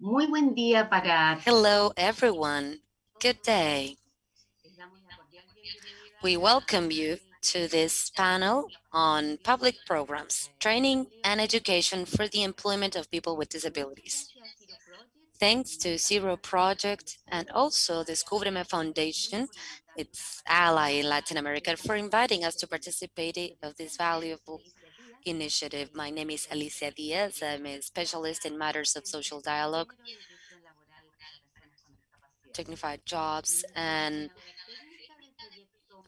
Muy buen día para Hello, everyone. Good day. We welcome you to this panel on public programs, training and education for the employment of people with disabilities. Thanks to Zero Project and also the Descúbreme Foundation, its ally in Latin America, for inviting us to participate of this valuable initiative. My name is Alicia Diaz. I'm a specialist in matters of social dialogue, dignified jobs, and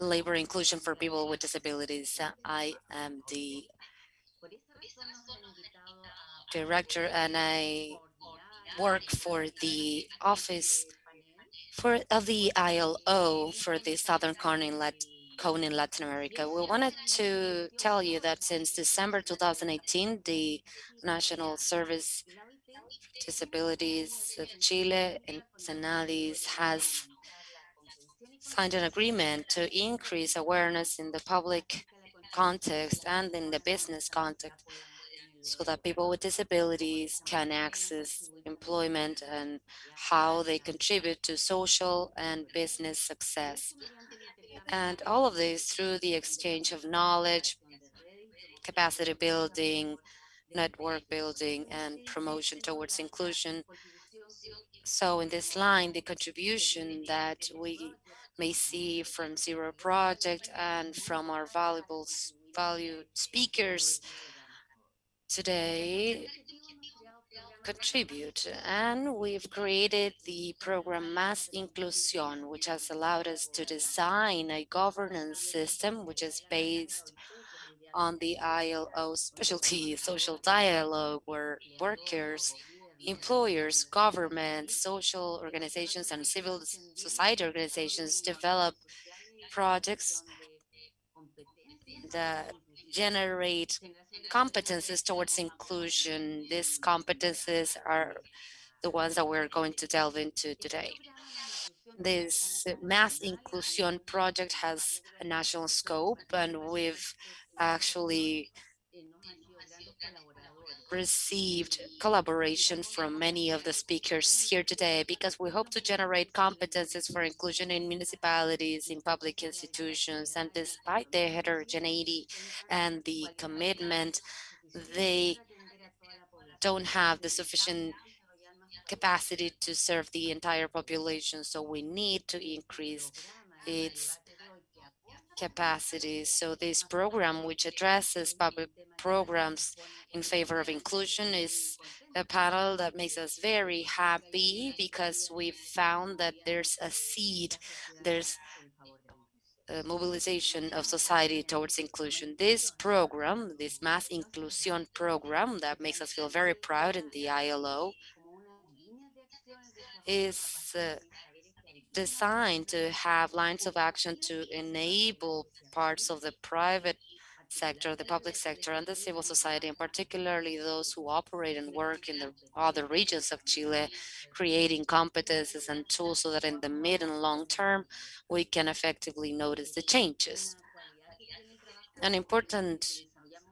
labor inclusion for people with disabilities. I am the director and I work for the office for of the ILO for the Southern Cone in, Lat Cone in Latin America. We wanted to tell you that since December 2018, the National Service Disabilities of Chile and SENADIS has signed an agreement to increase awareness in the public context and in the business context so that people with disabilities can access employment and how they contribute to social and business success. And all of this through the exchange of knowledge, capacity building, network building, and promotion towards inclusion. So in this line, the contribution that we may see from Zero Project and from our valuable valued speakers today contribute. And we've created the program Más Inclusión, which has allowed us to design a governance system which is based on the ILO specialty social dialogue where workers, employers, government, social organizations, and civil society organizations develop projects that generate competences towards inclusion. These competences are the ones that we're going to delve into today. This Más Inclusión project has a national scope and we've actually received collaboration from many of the speakers here today because we hope to generate competences for inclusion in municipalities, in public institutions, and despite their heterogeneity and the commitment, they don't have the sufficient capacity to serve the entire population. So we need to increase its capacity. So this program, which addresses public programs in favor of inclusion, is a panel that makes us very happy because we found that there's a seed, there's a mobilization of society towards inclusion. This program, this Más Inclusión program that makes us feel very proud in the ILO, is uh, designed to have lines of action to enable parts of the private sector, the public sector, and the civil society, and particularly those who operate and work in the other regions of Chile, creating competences and tools so that in the mid and long term, we can effectively notice the changes. An important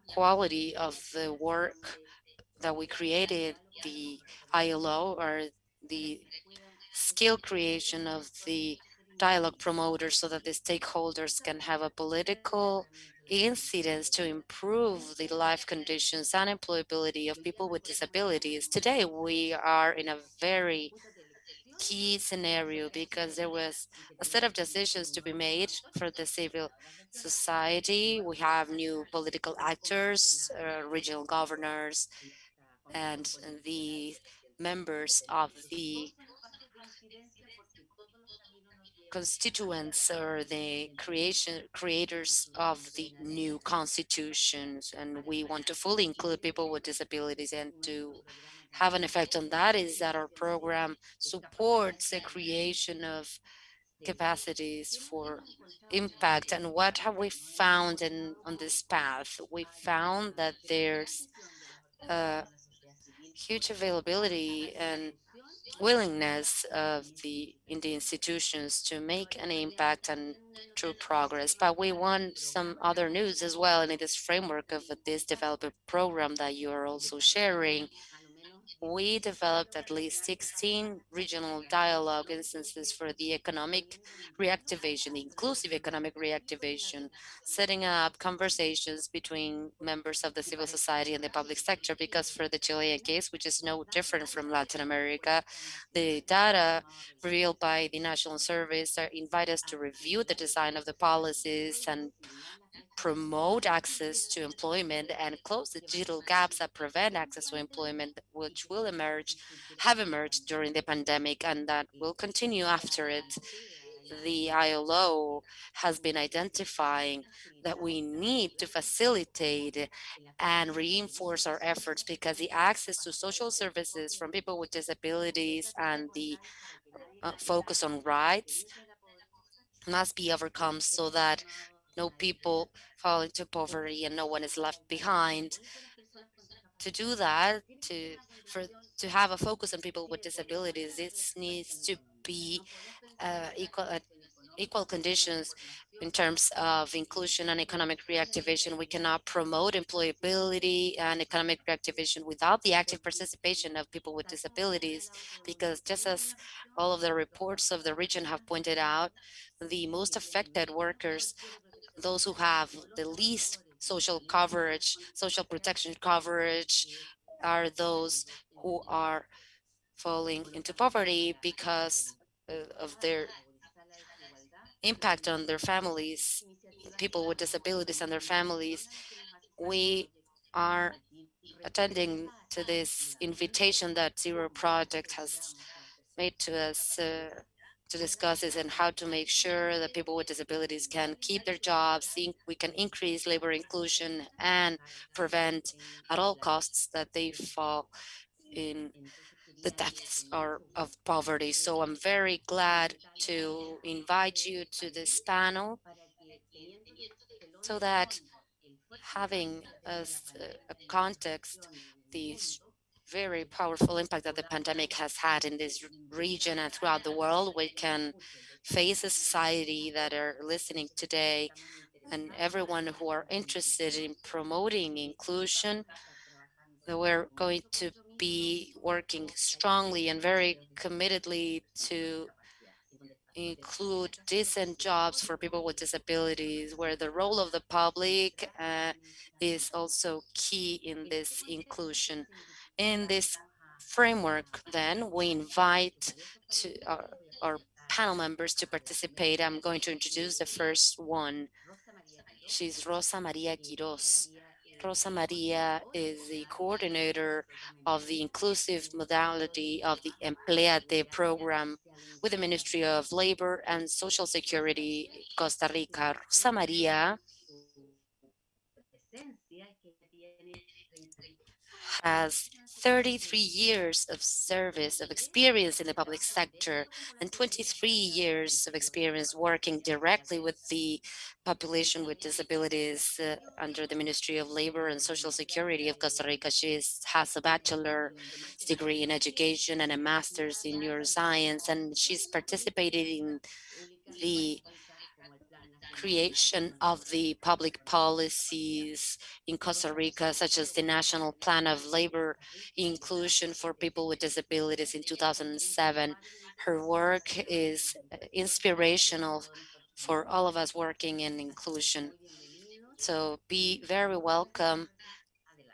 quality of the work that we created, the ILO, or the skill creation of the dialogue promoters so that the stakeholders can have a political incidence to improve the life conditions and employability of people with disabilities. Today, we are in a very key scenario because there was a set of decisions to be made for the civil society. We have new political actors, uh, regional governors, and the members of the constituents or the creation creators mm-hmm. of the new constitutions and we want to fully include people with disabilities and to have an effect on that is that our program supports the creation of capacities for impact. And what have we found in on this path? We found that there's a huge availability and willingness of the in the institutions to make an impact and true progress. But we want some other news as well in this framework of this developer program that you are also sharing. We developed at least 16 regional dialogue instances for the economic reactivation, the inclusive economic reactivation, setting up conversations between members of the civil society and the public sector, because for the Chilean case, which is no different from Latin America, the data revealed by the National Service invite us to review the design of the policies and promote access to employment and close the digital gaps that prevent access to employment, which will emerge, have emerged during the pandemic and that will continue after it. The ILO has been identifying that we need to facilitate and reinforce our efforts because the access to social services from people with disabilities and the uh, focus on rights must be overcome so that no people fall into poverty and no one is left behind. To do that, to for to have a focus on people with disabilities, it needs to be uh, equal uh, equal conditions in terms of inclusion and economic reactivation. We cannot promote employability and economic reactivation without the active participation of people with disabilities, because just as all of the reports of the region have pointed out, the most affected workers those who have the least social coverage, social protection coverage are those who are falling into poverty because uh, of their impact on their families, people with disabilities and their families. We are attending to this invitation that Zero Project has made to us uh, to discuss this and how to make sure that people with disabilities can keep their jobs, think we can increase labor inclusion and prevent at all costs that they fall in the depths or of poverty. So I'm very glad to invite you to this panel so that having as uh, a context these very powerful impact that the pandemic has had in this region and throughout the world. We can face a society that are listening today and everyone who are interested in promoting inclusion, we're going to be working strongly and very committedly to include decent jobs for people with disabilities, where the role of the public uh, is also key in this inclusion. In this framework, then, we invite to our, our panel members to participate. I'm going to introduce the first one. She's Rosa Maria Quiroz. Rosa Maria is the coordinator of the inclusive modality of the Empleate program with the Ministry of Labor and Social Security, Costa Rica. Rosa Maria has 33 years of service of experience in the public sector and 23 years of experience working directly with the population with disabilities uh, under the Ministry of Labor and Social Security of Costa Rica. She has a bachelor's degree in education and a master's in neuroscience, and she's participated in the creation of the public policies in Costa Rica, such as the National Plan of Labor Inclusion for People with Disabilities in 2007. Her work is inspirational for all of us working in inclusion. So be very welcome.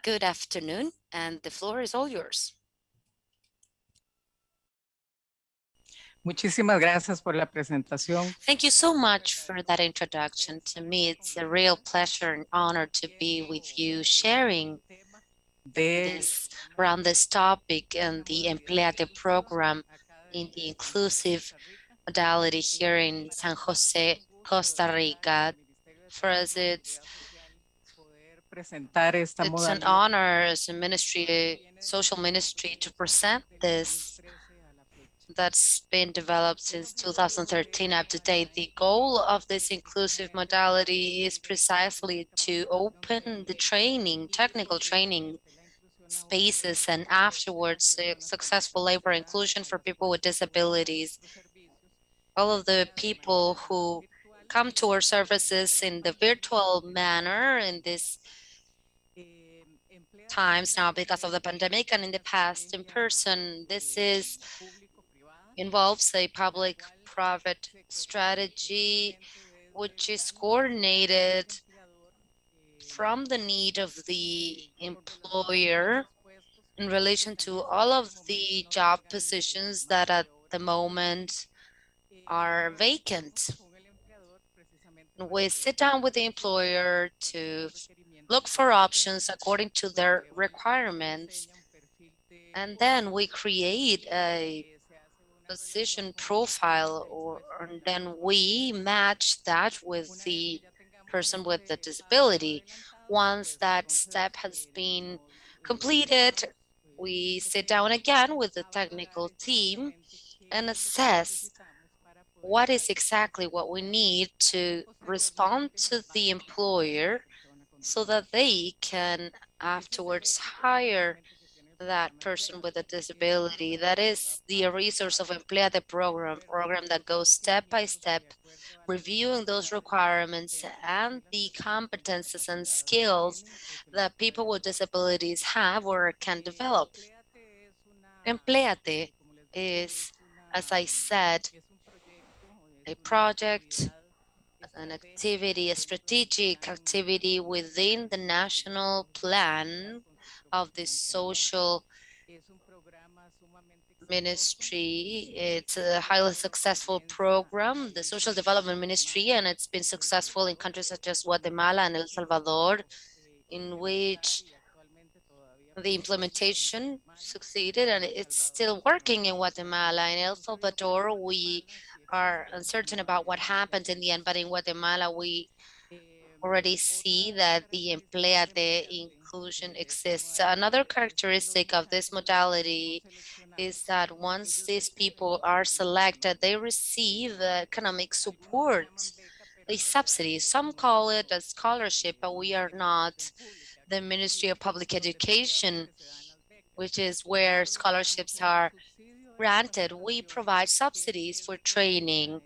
Good afternoon, and the floor is all yours. Muchísimas gracias por la presentación. Thank you so much for that introduction. To me, it's a real pleasure and honor to be with you sharing this around this topic and the Empleate program in the inclusive modality here in San Jose, Costa Rica. For us, it's, it's an honor as a ministry, social ministry to present this that's been developed since 2013 up to date. The goal of this inclusive modality is precisely to open the training, technical training spaces and afterwards successful labor inclusion for people with disabilities. All of the people who come to our services in the virtual manner in this times now because of the pandemic and in the past in person. This is involves a public-private strategy which is coordinated from the need of the employer in relation to all of the job positions that at the moment are vacant. We sit down with the employer to look for options according to their requirements. And then we create a position profile or and then we match that with the person with the disability. Once that step has been completed, we sit down again with the technical team and assess what is exactly what we need to respond to the employer so that they can afterwards hire that person with a disability. That is the resource of Empleate program, program that goes step by step, reviewing those requirements and the competences and skills that people with disabilities have or can develop. Empleate is, as I said, a project, an activity, a strategic activity within the national plan of the social ministry. It's a highly successful program, the social development ministry, and it's been successful in countries such as Guatemala and El Salvador, in which the implementation succeeded and it's still working in Guatemala. In El Salvador, we are uncertain about what happens in the end, but in Guatemala, we already see that the Empleate inclusion exists. Another characteristic of this modality is that once these people are selected, they receive economic support, a subsidy. Some call it a scholarship, but we are not the Ministry of Public Education, which is where scholarships are granted. We provide subsidies for training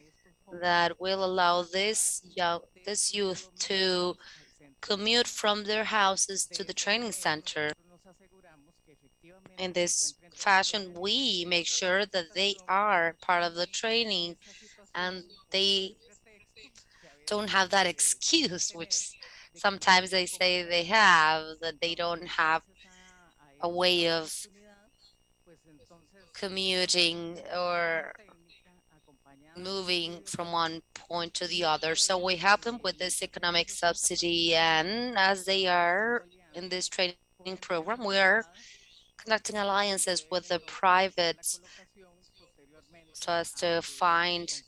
that will allow this young, this youth to commute from their houses to the training center. In this fashion, we make sure that they are part of the training and they don't have that excuse, which sometimes they say they have, that they don't have a way of commuting or moving from one point to the other. So we help them with this economic subsidy and as they are in this training program, we are conducting alliances with the private so as to find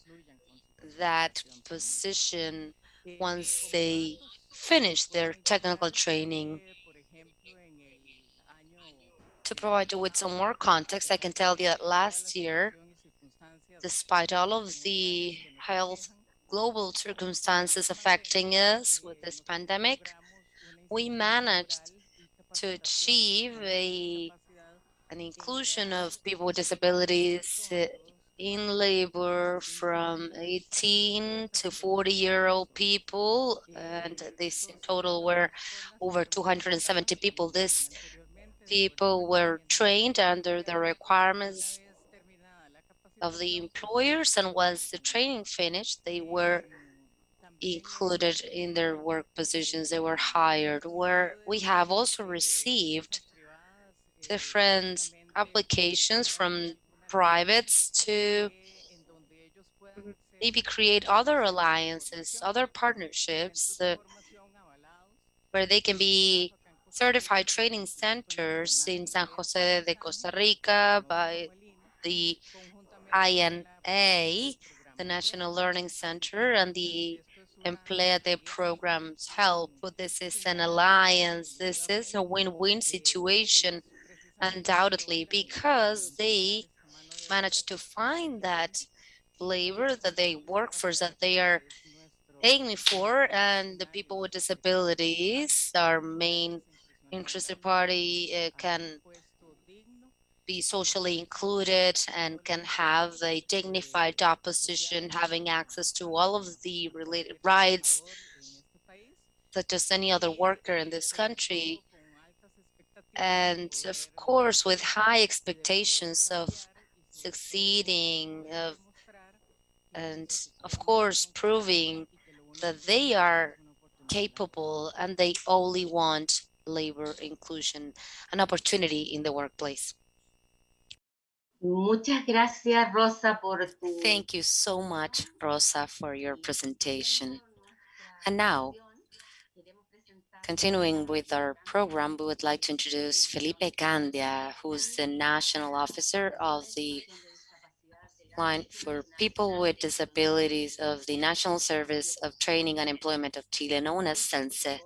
that position once they finish their technical training. To provide you with some more context, I can tell you that last year, despite all of the health global circumstances affecting us with this pandemic, we managed to achieve a an inclusion of people with disabilities in labor from 18 to 40 year old people and this in total were over 270 people. This people were trained under the requirements of the employers and once the training finished they were included in their work positions they were hired where we have also received different applications from privates to maybe create other alliances, other partnerships uh, where they can be certified training centers in San Jose de Costa Rica by the INA, the National Learning Center, and the Empleate programs help. This is an alliance. This is a win-win situation, undoubtedly, because they managed to find that labor that they work for, that they are paying me for, and the people with disabilities, our main interested party, uh, can be socially included and can have a dignified job position, having access to all of the related rights, such as any other worker in this country. and of course with high expectations of succeeding of and of course proving that they are capable and they only want labor inclusion and opportunity in the workplace. Muchas gracias, Rosa, por tu... Thank you so much, Rosa, for your presentation. And now, continuing with our program, we would like to introduce Felipe Candia, who's the National Officer of the Line for People with Disabilities of the National Service of Training and Employment of Chile, known as SENCE.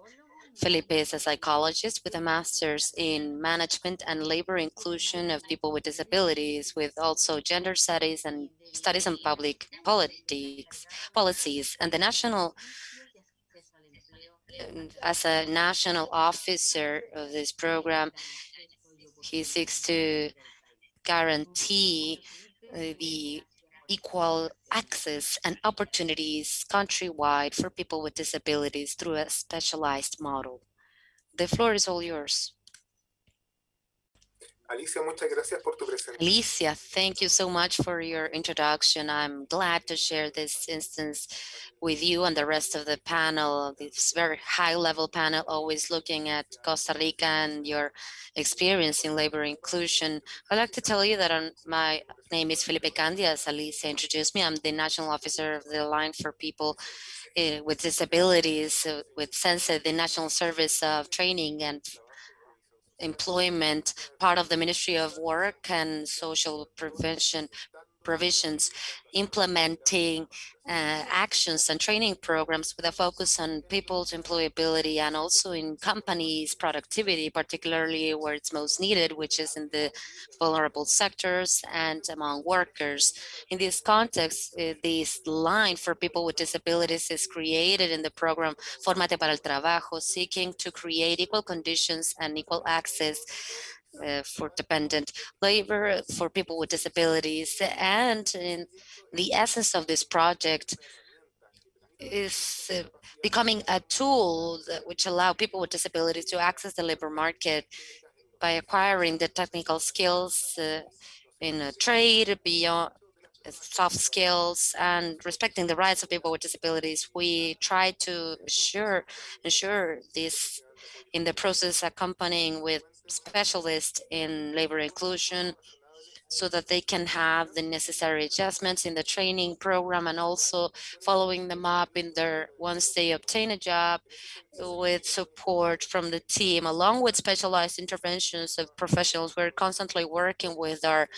Felipe is a psychologist with a master's in management and labor inclusion of people with disabilities with also gender studies and studies in public politics policies. And the national as a national officer of this program he seeks to guarantee uh, the equal access and opportunities countrywide for people with disabilities through a specialized model. The floor is all yours. Alicia, muchas gracias por tu presentación. Alicia, thank you so much for your introduction. I'm glad to share this instance with you and the rest of the panel, this very high level panel, always looking at Costa Rica and your experience in labor inclusion. I'd like to tell you that on my name is Felipe Candia, as Alicia introduced me. I'm the national officer of the Line for People uh, with Disabilities uh, with SENCE, the National Service of Training and employment, part of the Ministry of Work and Social Prevention provisions, implementing uh, actions and training programs with a focus on people's employability and also in companies' productivity, particularly where it's most needed, which is in the vulnerable sectors and among workers. In this context, uh, this line for people with disabilities is created in the program Formate para el Trabajo, seeking to create equal conditions and equal access uh, for dependent labor, for people with disabilities. And in the essence of this project is uh, becoming a tool which allow people with disabilities to access the labor market by acquiring the technical skills uh, in trade, beyond uh, soft skills and respecting the rights of people with disabilities. We try to ensure, ensure this in the process accompanying with specialists in labor inclusion so that they can have the necessary adjustments in the training program and also following them up in their once they obtain a job with support from the team along with specialized interventions of professionals. We're constantly working with our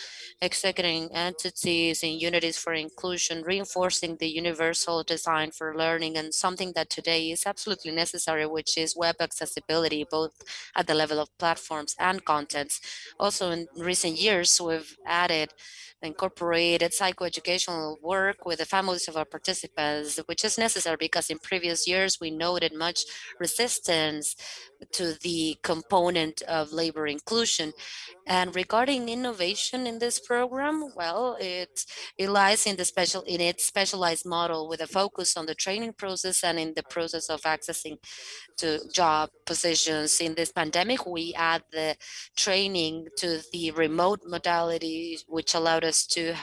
executing entities and unities for inclusion reinforcing the universal design for learning and something that today is absolutely necessary which is web accessibility both at the level of platforms and contents. Also in recent years we've added incorporated psychoeducational work with the families of our participants, which is necessary because in previous years we noted much resistance to the component of labor inclusion. And regarding innovation in this program, well, it, it lies in the special in its specialized model with a focus on the training process and in the process of accessing to job positions. In this pandemic, we add the training to the remote modality, which allowed us to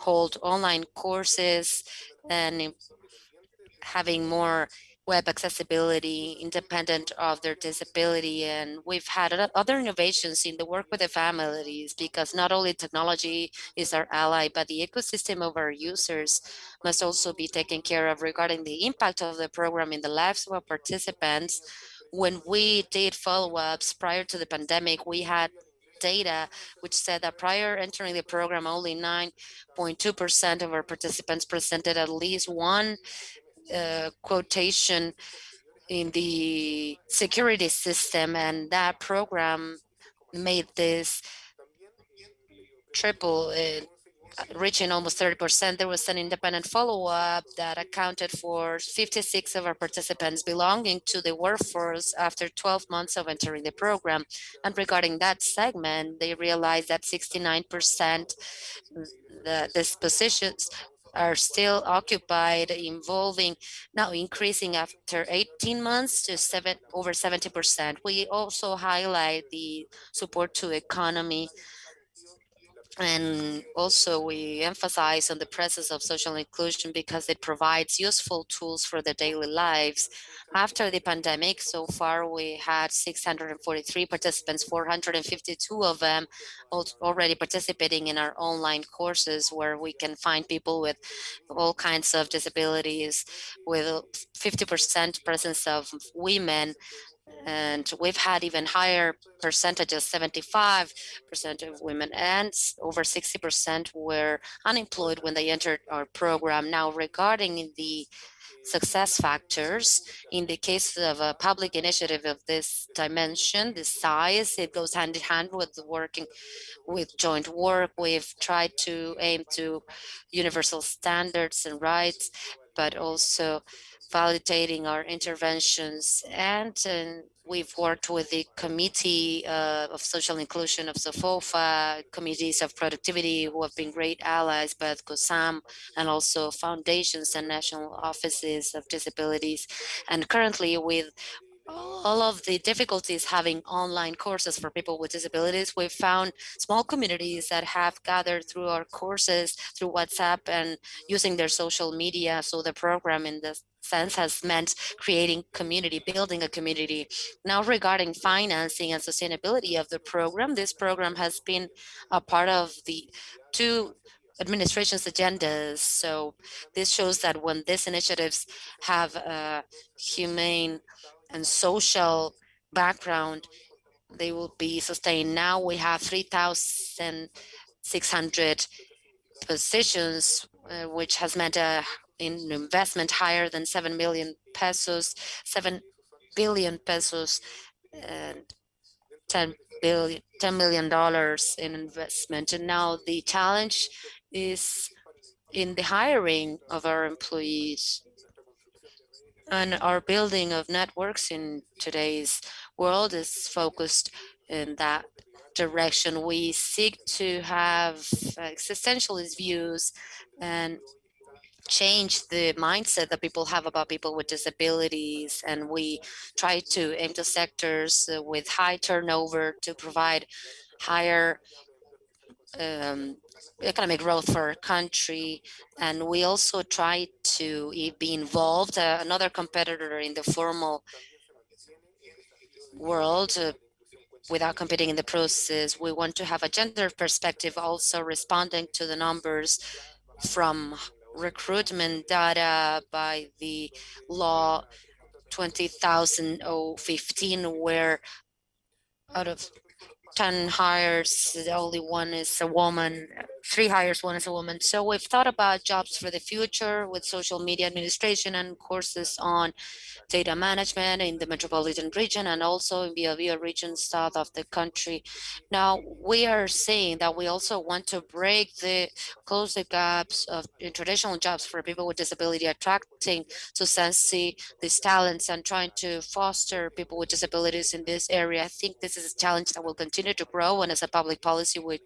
hold online courses and having more web accessibility independent of their disability. And we've had other innovations in the work with the families because not only technology is our ally, but the ecosystem of our users must also be taken care of regarding the impact of the program in the lives of our participants. When we did follow-ups prior to the pandemic, we had data which said that prior entering the program, only 9.2% of our participants presented at least one uh, quotation in the security system and that program made this triple uh, reaching almost 30%. There was an independent follow-up that accounted for 56 of our participants belonging to the workforce after 12 months of entering the program. And regarding that segment, they realized that 69% the, these positions are still occupied, involving now increasing after 18 months to seven over 70%. We also highlight the support to economy and also we emphasize on the presence of social inclusion because it provides useful tools for their daily lives. After the pandemic, so far we had 643 participants, 452 of them already participating in our online courses where we can find people with all kinds of disabilities, with 50% presence of women, and we've had even higher percentages 75 percent of women and over 60 percent were unemployed when they entered our program. Now regarding the success factors in the case of a public initiative of this dimension the size it goes hand in hand with working with joint work. We've tried to aim to universal standards and rights but also validating our interventions and, and we've worked with the committee uh, of social inclusion of SOFOFA, committees of productivity who have been great allies, but COSAM and also foundations and national offices of disabilities. And currently with all of the difficulties having online courses for people with disabilities, we've found small communities that have gathered through our courses through WhatsApp and using their social media. So the program in this sense has meant creating community, building a community. Now regarding financing and sustainability of the program, this program has been a part of the two administration's agendas. So this shows that when these initiatives have a humane and social background, they will be sustained. Now we have 3,600 positions, uh, which has meant a in investment higher than 7 million pesos, 7 billion pesos, and 10 billion, $10 million in investment. And now the challenge is in the hiring of our employees and our building of networks in today's world is focused in that direction. We seek to have existentialist views and change the mindset that people have about people with disabilities and we try to aim to sectors with high turnover to provide higher um, economic growth for our country. And we also try to be involved. Uh, another competitor in the formal world uh, without competing in the process we want to have a gender perspective also responding to the numbers from recruitment data by the law 20,015 where out of 10 hires, only one is a woman, three hires, one is a woman. So we've thought about jobs for the future with social media administration and courses on data management in the metropolitan region and also in Biobío region south of the country. Now, we are saying that we also want to break the, close the gaps of traditional jobs for people with disability, attracting to SENCE these talents and trying to foster people with disabilities in this area. I think this is a challenge that will continue to grow and as a public policy, we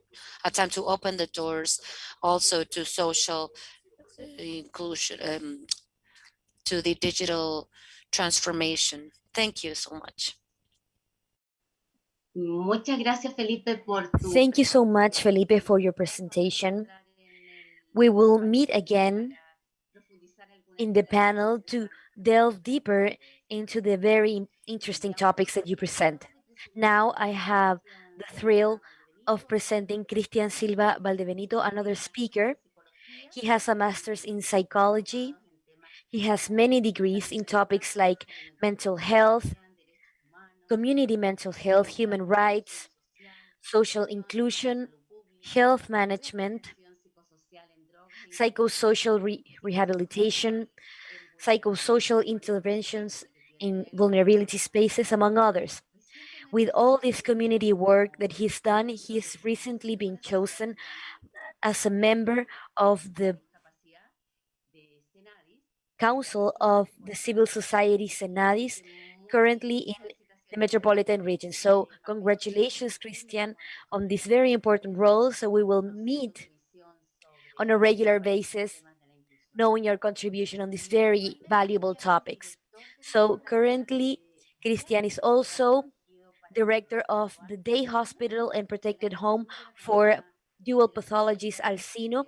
attempt to open the doors also to social uh, inclusion, um, to the digital transformation. Thank you so much. Muchas gracias, Felipe, Thank you so much, Felipe, for your presentation. We will meet again in the panel to delve deeper into the very interesting topics that you present. Now I have the thrill of presenting Cristian Silva Valdebenito, another speaker. He has a master's in psychology he has many degrees in topics like mental health, community mental health, human rights, social inclusion, health management, psychosocial re rehabilitation, psychosocial interventions in vulnerability spaces, among others. With all this community work that he's done, he's recently been chosen as a member of the Council of the Civil Society Senadis, currently in the metropolitan region. So congratulations, Christian, on this very important role. So we will meet on a regular basis knowing your contribution on these very valuable topics. So currently, Christian is also director of the Day Hospital and Protected Home for Dual Pathologies Alcino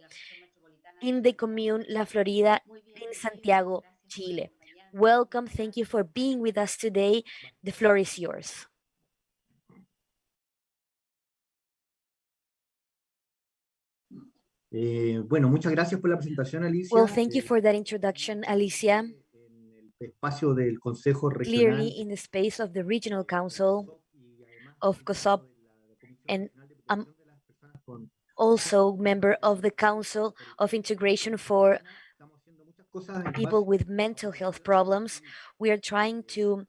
in the commune La Florida in Santiago, Chile. Welcome. Thank you for being with us today. The floor is yours. Eh, bueno, muchas gracias por la presentación, Alicia. Well, thank you Eh, for that introduction, Alicia. en el espacio del Consejo Regional Clearly, in the space of the Regional Council of COSOC, and I'm also member of the Council of Integration for people with mental health problems. We are trying to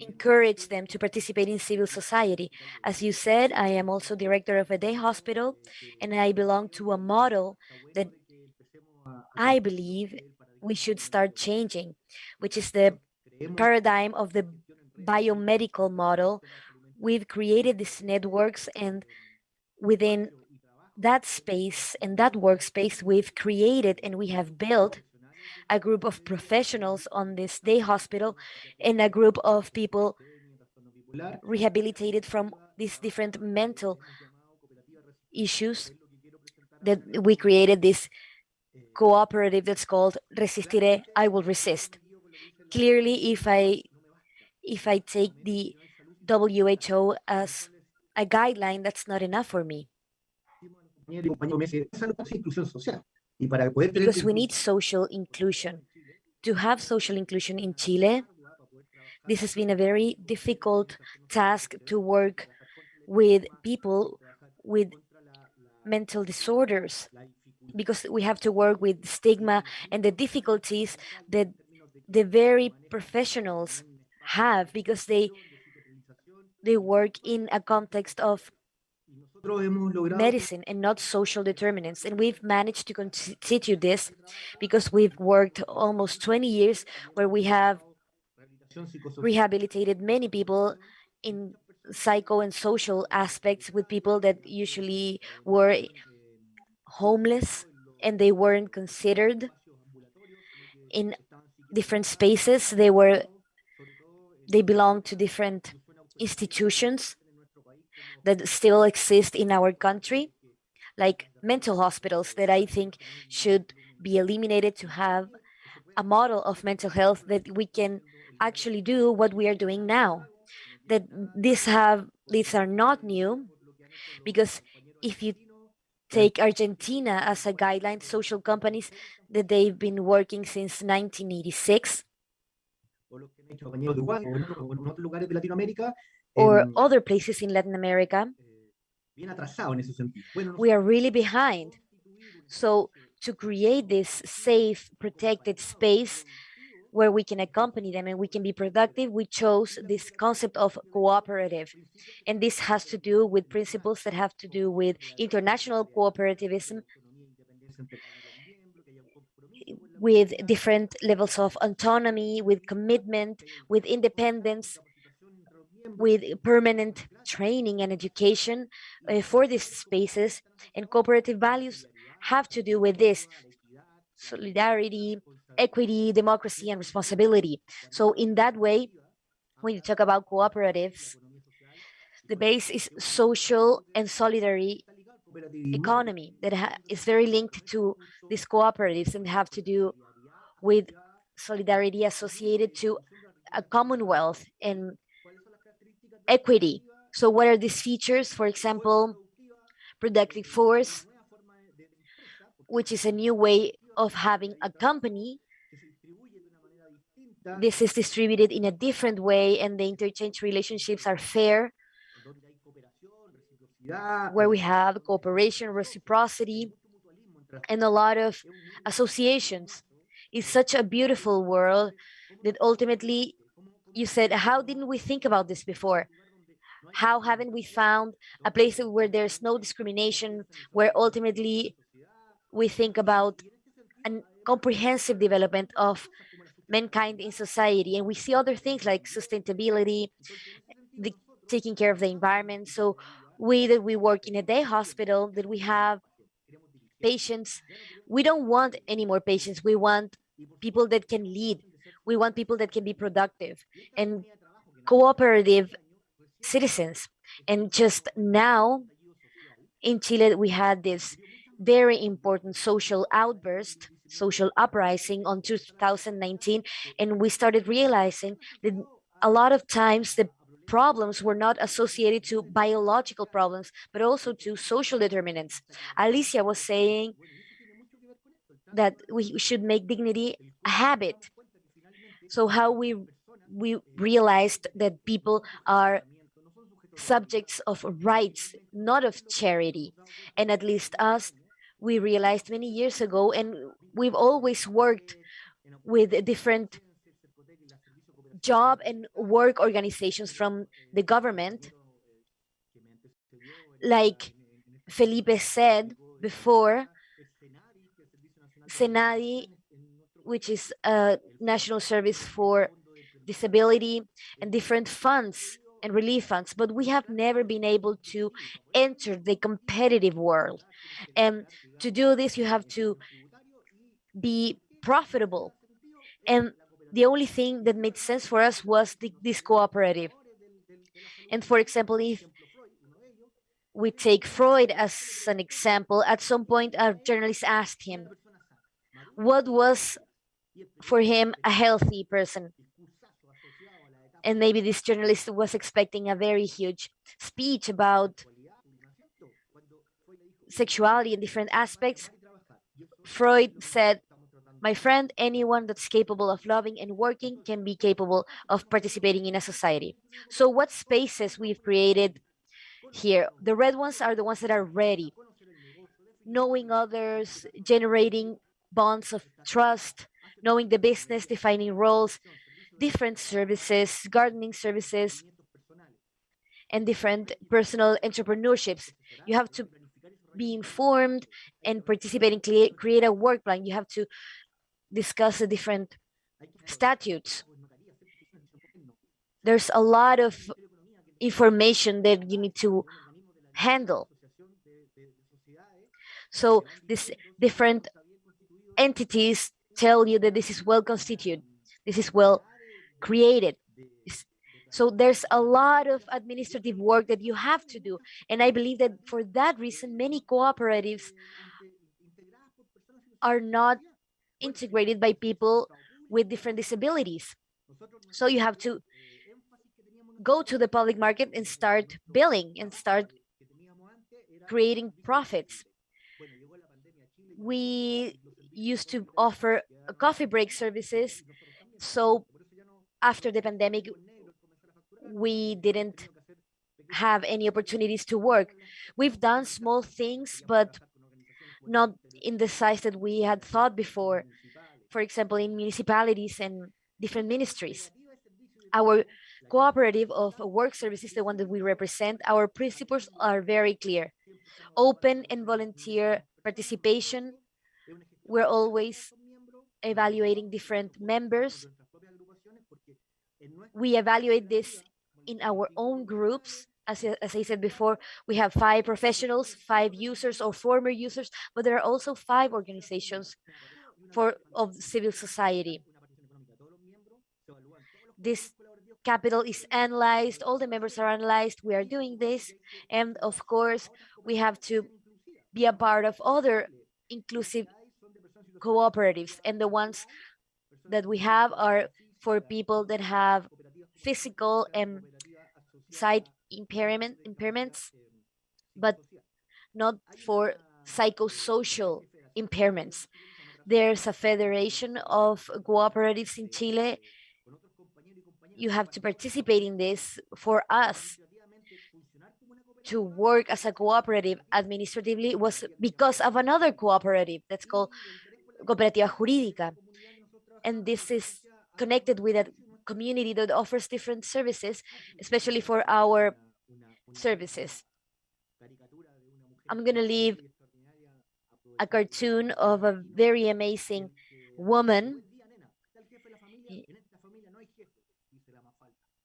encourage them to participate in civil society. As you said, I am also director of a day hospital, and I belong to a model that I believe we should start changing, which is the paradigm of the biomedical model. We've created these networks, and within that space and that workspace, we've created and we have built a group of professionals on this day hospital and a group of people rehabilitated from these different mental issues that we created this cooperative that's called Resistiré, I will resist. Clearly, if I if I take the WHO as a guideline, that's not enough for me because we need social inclusion. To have social inclusion in Chile, this has been a very difficult task to work with people with mental disorders because we have to work with stigma and the difficulties that the very professionals have because they they work in a context of nosotros hemos logrado medicine and not social determinants. And we've managed to constitute this because we've worked almost 20 years where we have rehabilitated many people in psycho and social aspects with people that usually were homeless and they weren't considered in different spaces. They were they belong to different institutions that still exist in our country, like mental hospitals that I think should be eliminated to have a model of mental health that we can actually do what we are doing now. That these have these are not new because if you take Argentina as a guideline, social companies that they've been working since 1986 o lo que han hecho compañeros de Uruguay o en, otro- en otros lugares de Latinoamérica, or other places in Latin America, eh, bien atrasado en ese sentido. Bueno, we are really behind. So to create this safe, protected space where we can accompany them and we can be productive, we chose this concept of cooperative. And this has to do with principles that have to do with international cooperativism with different levels of autonomy, with commitment, with independence, with permanent training and education uh, for these spaces. And cooperative values have to do with this solidarity, equity, democracy, and responsibility. So in that way, when you talk about cooperatives, the base is social and solidary economy that ha- is very linked to these cooperatives and have to do with solidarity associated to a commonwealth and equity. So what are these features? For example, productive force, which is a new way of having a company. This is distributed in a different way and the interchange relationships are fair, where we have cooperation, reciprocity, and a lot of associations. It's such a beautiful world that ultimately you said, how didn't we think about this before? How haven't we found a place where there's no discrimination, where ultimately we think about a comprehensive development of mankind in society and we see other things like sustainability, the taking care of the environment. So we that we work in a day hospital, that we have patients. We don't want any more patients. We want people that can lead. We want people that can be productive and cooperative citizens. And just now in Chile, we had this very important social outburst, social uprising on 2019, and we started realizing that a lot of times the problems were not associated to biological problems, but also to social determinants. Alicia was saying that we should make dignity a habit. So how we we realized that people are subjects of rights, not of charity. And at least us, we realized many years ago, and we've always worked with different job and work organizations from the government. Like Felipe said before, SENADIS, which is a national service for disability and different funds and relief funds, but we have never been able to enter the competitive world. And to do this, you have to be profitable. And the only thing that made sense for us was the, this cooperative. And for example, if we take Freud as an example, at some point a journalist asked him, what was for him a healthy person? and maybe this journalist was expecting a very huge speech about sexuality and different aspects. Freud said, my friend, anyone that's capable of loving and working can be capable of participating in a society. So what spaces we've created here? The red ones are the ones that are ready. Knowing others, generating bonds of trust, knowing the business, defining roles, different services, gardening services, and different personal entrepreneurships. You have to be informed and participate in create, create a work plan. You have to discuss the different statutes. There's a lot of information that you need to handle. So these different entities tell you that this is well constituted, this is well created. So there's a lot of administrative work that you have to do. And I believe that for that reason, many cooperatives are not integrated by people with different disabilities. So you have to go to the public market and start billing and start creating profits. We used to offer coffee break services. So after the pandemic, we didn't have any opportunities to work. We've done small things, but not in the size that we had thought before. For example, in municipalities and different ministries. Our cooperative of work services, the one that we represent, our principles are very clear. Open and volunteer participation. We're always evaluating different members we evaluate this in our own groups. As, as I said before, we have five professionals, five users or former users, but there are also five organizations for of civil society. This capital is analyzed, all the members are analyzed, we are doing this, and of course, we have to be a part of other inclusive cooperatives, and the ones that we have are for people that have physical and sight impairment impairments, but not for psychosocial impairments. There's a federation of cooperatives in Chile. You have to participate in this for us to work as a cooperative administratively was because of another cooperative that's called Cooperativa Jurídica. And this is connected with a community that offers different services, mm-hmm. especially for our services. I'm going to leave a cartoon of a very amazing woman.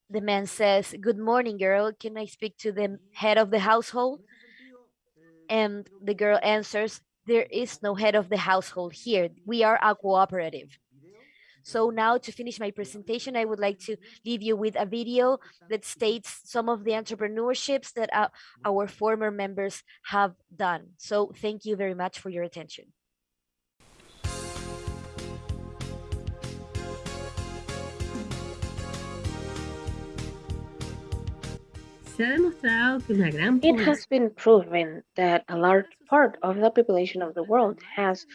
The man says, good morning, girl. Can I speak to the head of the household? And the girl answers, there is no head of the household here. We are a cooperative. So now to finish my presentation, I would like to leave you with a video that states some of the entrepreneurships that uh, our former members have done. So thank you very much for your attention. Se ha demostrado que una gran It has been proven that a large part of the population of the world has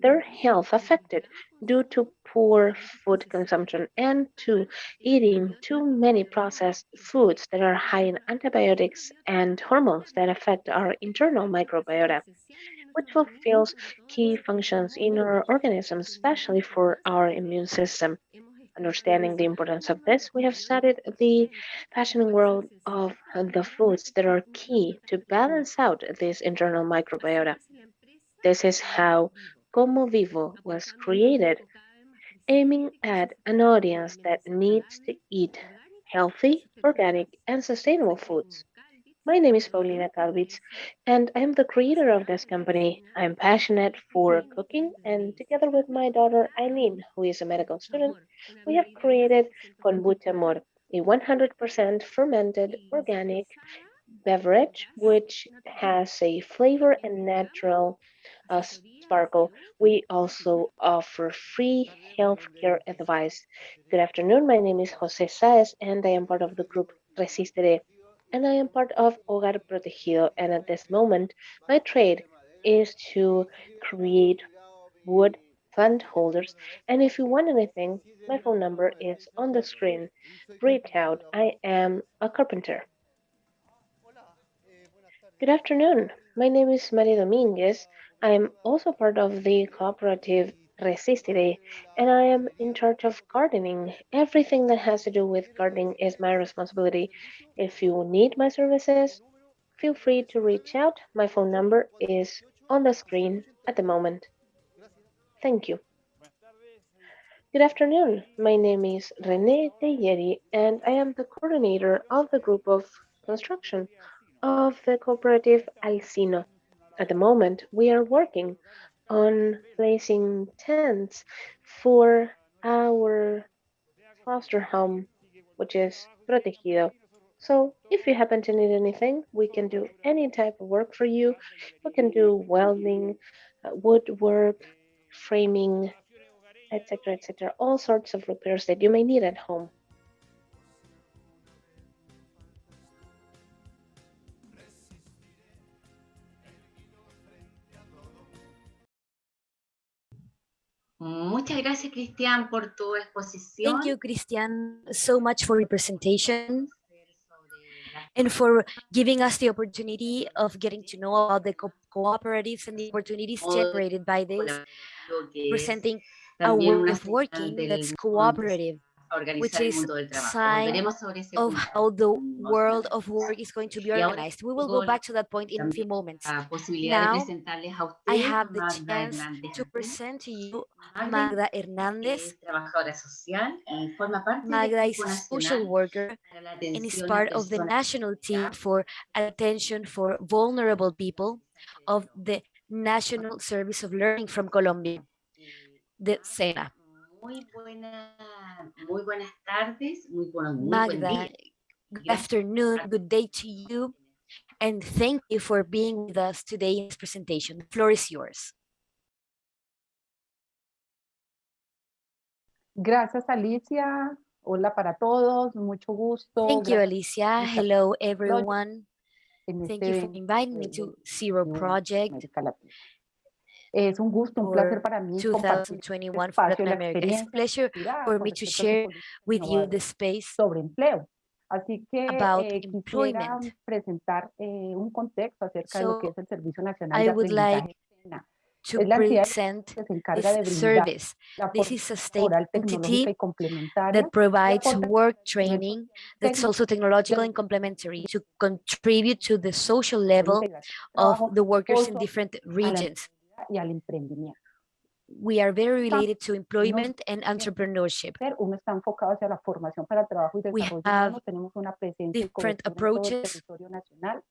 their health affected due to poor food consumption and to eating too many processed foods that are high in antibiotics and hormones that affect our internal microbiota, which fulfills key functions in our organism, especially for our immune system. Understanding the importance of this, we have studied the fascinating world of the foods that are key to balance out this internal microbiota. This is how Como Vivo was created, aiming at an audience that needs to eat healthy, organic, and sustainable foods. My name is Paulina Kalvitz, and I'm the creator of this company. I'm passionate for cooking, and together with my daughter Eileen, who is a medical student, we have created Kombucha Amor, a 100% fermented organic beverage which has a flavor and natural uh, sparkle. We also offer free healthcare advice. Good afternoon. My name is Jose Saez, and I am part of the group Resistere and I am part of Hogar Protegido. And at this moment, my trade is to create wood plant holders. And if you want anything, my phone number is on the screen. Reach out. I am a carpenter. Good afternoon. My name is Maria Dominguez. I am also part of the cooperative Resistere, and I am in charge of gardening. Everything that has to do with gardening is my responsibility. If you need my services, feel free to reach out. My phone number is on the screen at the moment. Thank you. Good afternoon. My name is Rene Teyeri, and I am the coordinator of the group of construction of the cooperative Alcino. At the moment, we are working on placing tents for our foster home, which is Protegido. So if you happen to need anything, we can do any type of work for you. We can do welding, uh, woodwork, framing, etc., etc., all sorts of repairs that you may need at home. Muchas gracias, Cristian, por tu exposición. Thank you, Christian, so much for your presentation and for giving us the opportunity of getting to know about the co cooperatives and the opportunities generated by this, presenting a way of working that's cooperative, which is sign of how the world of work is going to be organized. We will go back to that point in a few moments. Now, I have the chance to present to you Magda Hernandez. Magda is a social worker and is part of the national team for attention for vulnerable people of the National Service of Learning from Colombia, the SENA. Muy buena, muy buenas tardes, muy buenos muy buen Magda, día. good afternoon, good day to you, and thank you for being with us today in this presentation. The floor is yours. Gracias, Alicia. Hola para todos, mucho gusto. Thank you, Gracias Alicia. Hello, everyone. Thank este you for evento inviting me to Zero de Project. Es un gusto, un placer para mí compartir 2021 for espacio, Latin la America. It's a experiencia pleasure for me to respecto a su share with you the space sobre empleo. Así que about eh, quisiera presentar eh, un contexto acerca de lo que So es el Servicio Nacional I de Aprendizaje like to Es la present que se encarga de this brindar service. la This is a state entity that provides work training that's also technological and complementary to contribute to the social level of the workers in different regions. Y al emprendimiento. We are very related to employment and entrepreneurship. Pero uno está enfocado hacia la formación para el trabajo y We have humano. Tenemos una presencia y different approaches. territorio nacional.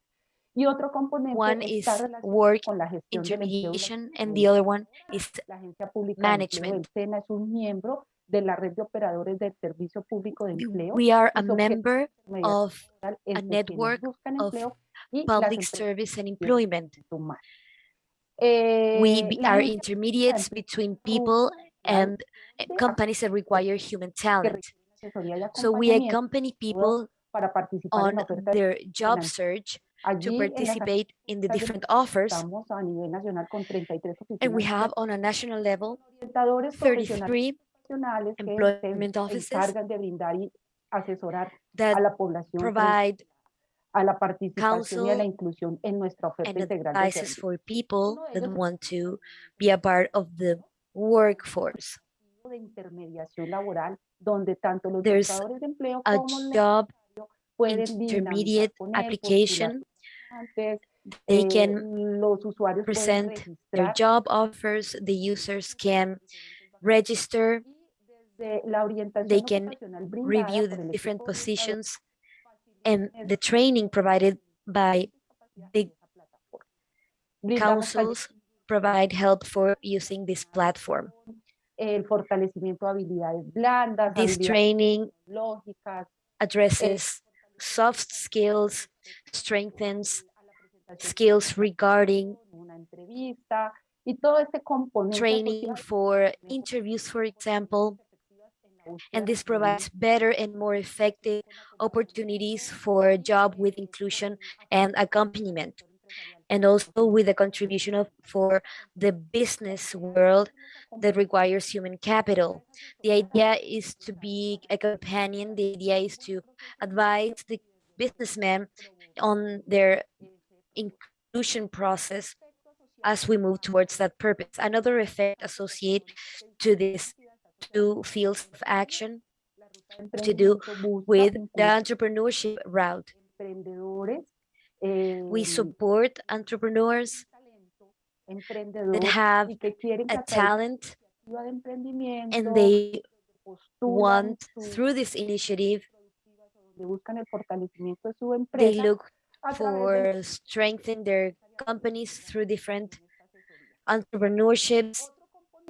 Y otro componente One is work con la gestión intermediation and the other one is La Agencia Pública de Empleo management. del SENA es un miembro de la red de operadores del Servicio Público de Empleo. we are a member of a network of public service and employment. We Eh, are intermediates between people and uh, companies that require human talent. requiere asesoría y So we accompany people para participar en on la oferta de their job search to participate in the different offers. estamos a nivel nacional con 33 oficinas And we have on a national level 33 profesionales employment offices encargan de brindar y asesorar a that la población frente provide a la participación y a la inclusión en nuestra oferta integral de servicios. for people that want to be a part of the workforce. de intermediación laboral donde tanto los There's buscadores de empleo A como job intermediate con él, postular application. They can los usuarios pueden present their job offers. The users can register, desde la orientación they can review the different positions and the training provided by the esa plataforma. Brindamos councils provide help for using this platform. el fortalecimiento de habilidades blandas, This training addresses soft skills, strengthens a la presentación skills regarding una entrevista y todo este componente training for interviews, for example, en la búsqueda and this provides better and more effective opportunities for job with inclusion and accompaniment, and also with a contribution of for the business world that requires human capital. The idea is to be a companion. The idea is to advise the businessmen on their inclusion process as we move towards that purpose. Another effect associated to these two fields of action la ruta de to do with the entrepreneurship route. We eh, support entrepreneurs that have y que quieren que a talent de la iniciativa de emprendimiento and they want through this initiative, productivas o donde buscan el fortalecimiento de su they look a través de for strengthen their companies through different entrepreneurships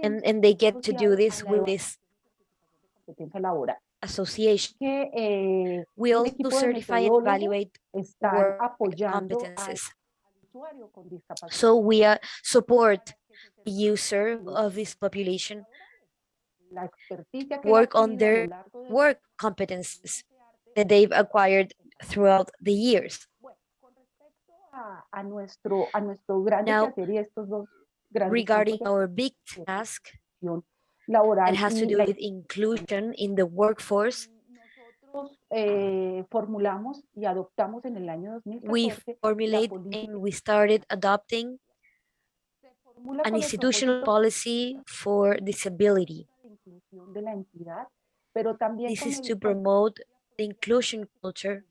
and, and they get to do this with this de competencia laboral association. eh, We also certify and evaluate work competences. usuario con discapacidad So we uh, support the user of this population la experticia que él ha work on adquirido a lo their work competences that they've acquired throughout the years. Bueno, con respecto a, a nuestro, a nuestro grande Now, quehacer y estos dos grandes Regarding our big task that has to do with inclusion in the workforce, eh, formulamos y adoptamos en el año we 2014 formulate and we started adopting an institutional policy for disability. de inclusión de la entidad, pero también This is to promote the inclusion culture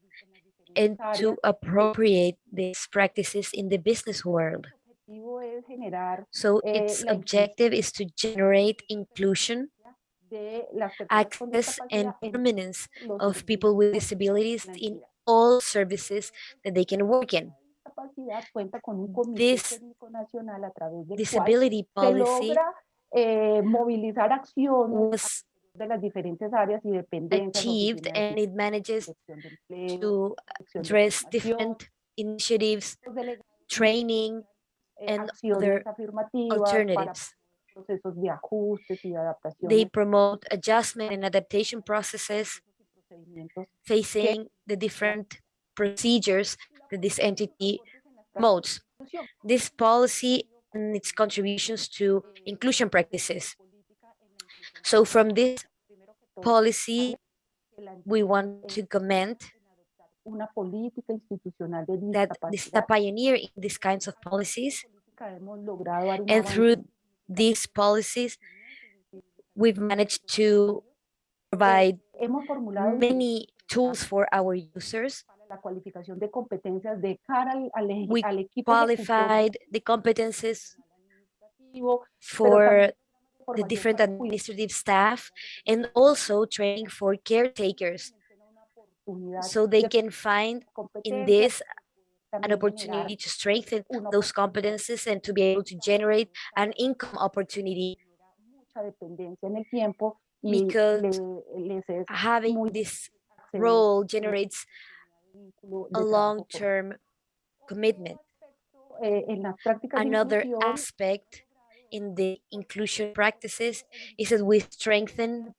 and to appropriate these practices in the business world. El objetivo es generar So eh, its objective is to generate inclusion, de las personas con access, and permanence of people with disabilities in all services that they can work in. discapacidad cuenta con This técnico nacional a través del cual Disability policy eh, was de las diferentes áreas y dependencias, achieved and it manages dirección de empleo, to address different initiatives, training, Eh, and acciones other alternatives. procesos de ajustes y de adaptación They promote adjustment and adaptation processes facing the different procedures that this entity promotes. This policy and its contributions to inclusion practices. So from this Primero que todo, policy, we want to comment en adoptar una política institucional de that this is a pioneer in these kinds of policies. Política hemos logrado dar un And through these policies, we've managed to provide many tools for our users. para la cualificación de competencias de cara al, al, eje- We al equipo ejecutor Qualified the competences for the different administrative staff and also training for caretakers so they can find in this an opportunity to strengthen those competencies and to be able to generate an income opportunity mucha dependencia en el tiempo y because le- les es having this role generates a de trabajo con- long-term commitment. eh, en las prácticas de Another aspect in the inclusion practices is that we strengthen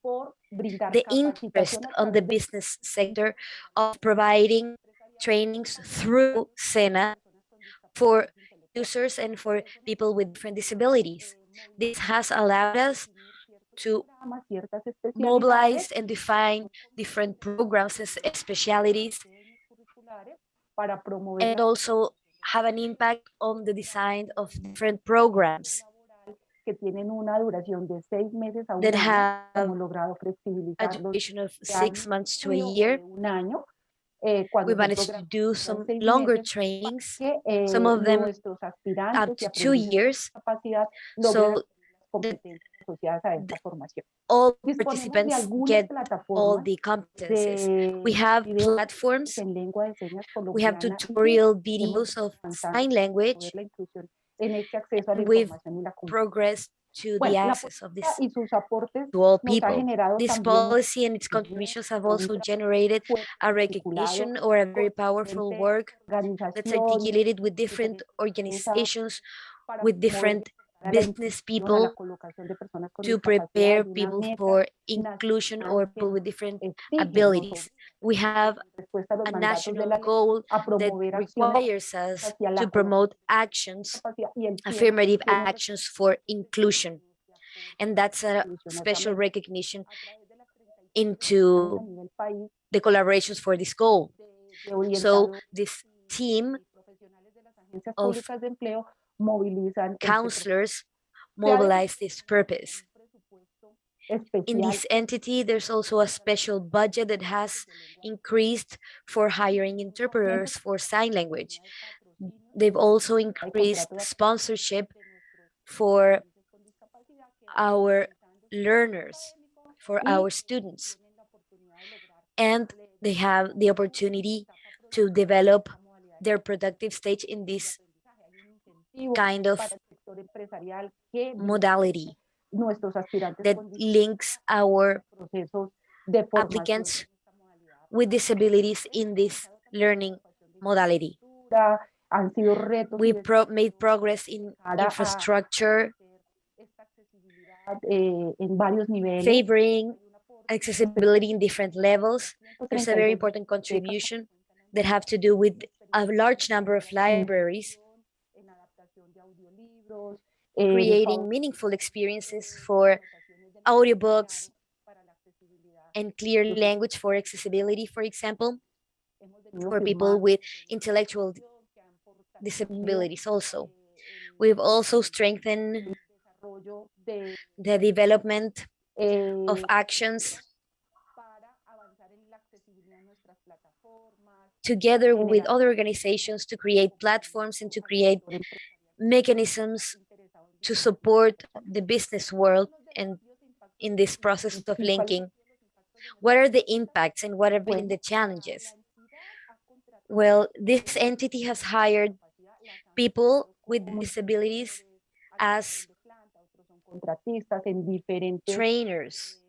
the interest on the business sector of providing trainings through SENA for users and for people with different disabilities. This has allowed us to programas, ciertas especialidades mobilize and define different programs and specialities curriculares para promover and also have an impact on the design of different programs que tienen una duración de seis meses a un that have a duration of six months to a year. We managed to do some longer trainings, eh, some of them up to two years. So logren las competencias asociadas a esta formación. all participants get all the competencies. We have platforms, en lengua de señas we have tutorial videos of sign language, promover la inclusión en este acceso a la and we've información y la comunicación. progress to Bueno, the access of this y sus aportes to all people. This policy and its contributions have also generated a recognition or a very powerful work that's articulated with different organizations, with different business inclusión, a la people colocación de personas con to prepare people for inclusion or people with different abilities. We have a los a mandatos de national goal that requires us to promote actions, capacidad y el tiempo affirmative actions for inclusion. And that's a special recognition a través de las 35 a into the collaborations for this goal. So this team y profesionales de las agencias of públicas de empleo movilizan este counselors mobilize this purpose. In this entity, there's also a special budget that has increased for hiring interpreters for sign language. They've also increased sponsorship for our learners, for our students, and they have the opportunity to develop their productive stage in this kind of para el sector empresarial que modality that links our procesos de formación applicants en esta modalidad. with disabilities in this learning modality. Ya Han sido retos y We pro made progress in infrastructure, eh, en varios niveles. favoring accessibility in different levels. There's a very important contribution that have to do with a large number of libraries, en adaptación de audiolibros, en creating meaningful experiences for audiobooks para la accesibilidad. and clear language for accessibility, for example, for people with intellectual que han fortalecido, disabilities also. eh, We've also strengthened el desarrollo de, the development eh, of actions para avanzar en la accesibilidad de nuestras plataformas, together with other organizations to create platforms and to create mechanisms to support the business world and in this process of linking. han sido los impactos What are the impacts and what have been the challenges? La entidad ha contratado Well, this entity has hired capacidad, las han people with disabilities as algunos son de planta, otros son contratistas en diferentes trainers.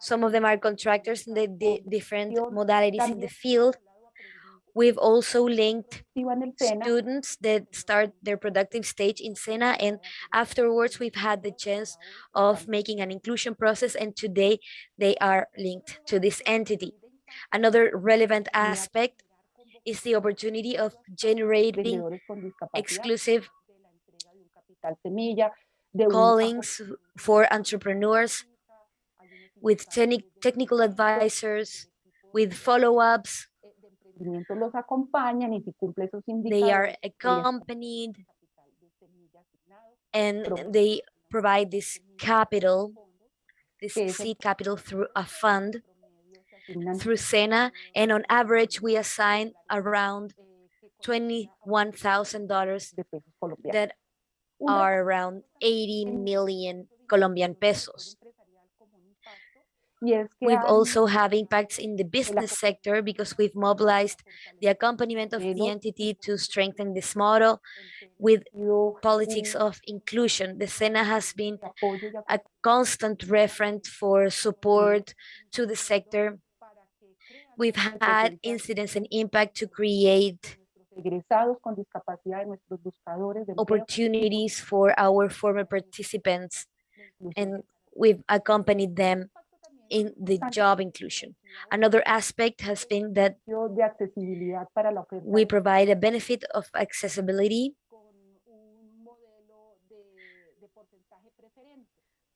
Some of them are contractors in the di- different modalities in the field. We've also linked activa en el SENA, students that start their productive stage in SENA and afterwards we've had the chance of making an inclusion process and today they are linked to this entity. Another relevant aspect is the opportunity of generating vendedores con discapacidad, exclusive de la entrega de un capital semilla, de callings for entrepreneurs with indicadores techni- de technical advisors, with follow-ups. Los acompañan y si cumple esos They are accompanied capital de semilla asignado, and they provide this capital, this seed capital through a fund promedio se asignan, through SENA. And on average, we assign around eh, que corresponden a $21,000 de pesos colombianos. that are around 80 million Colombian pesos. Empresarial como un impacto Y es que We've also have impacts in the business sector because we've mobilized the accompaniment of the entity to strengthen this model with politics of inclusion. The SENA has been a constant reference for support to the sector. para que crean We've had incidents and impact to create de nuestros egresados con discapacidad, de nuestros buscadores de empleo, opportunities for our former participants, and we've accompanied them in the job inclusion. Another aspect has been that de accesibilidad para la oferta we provide a benefit of accessibility con un modelo de, de porcentaje preferente.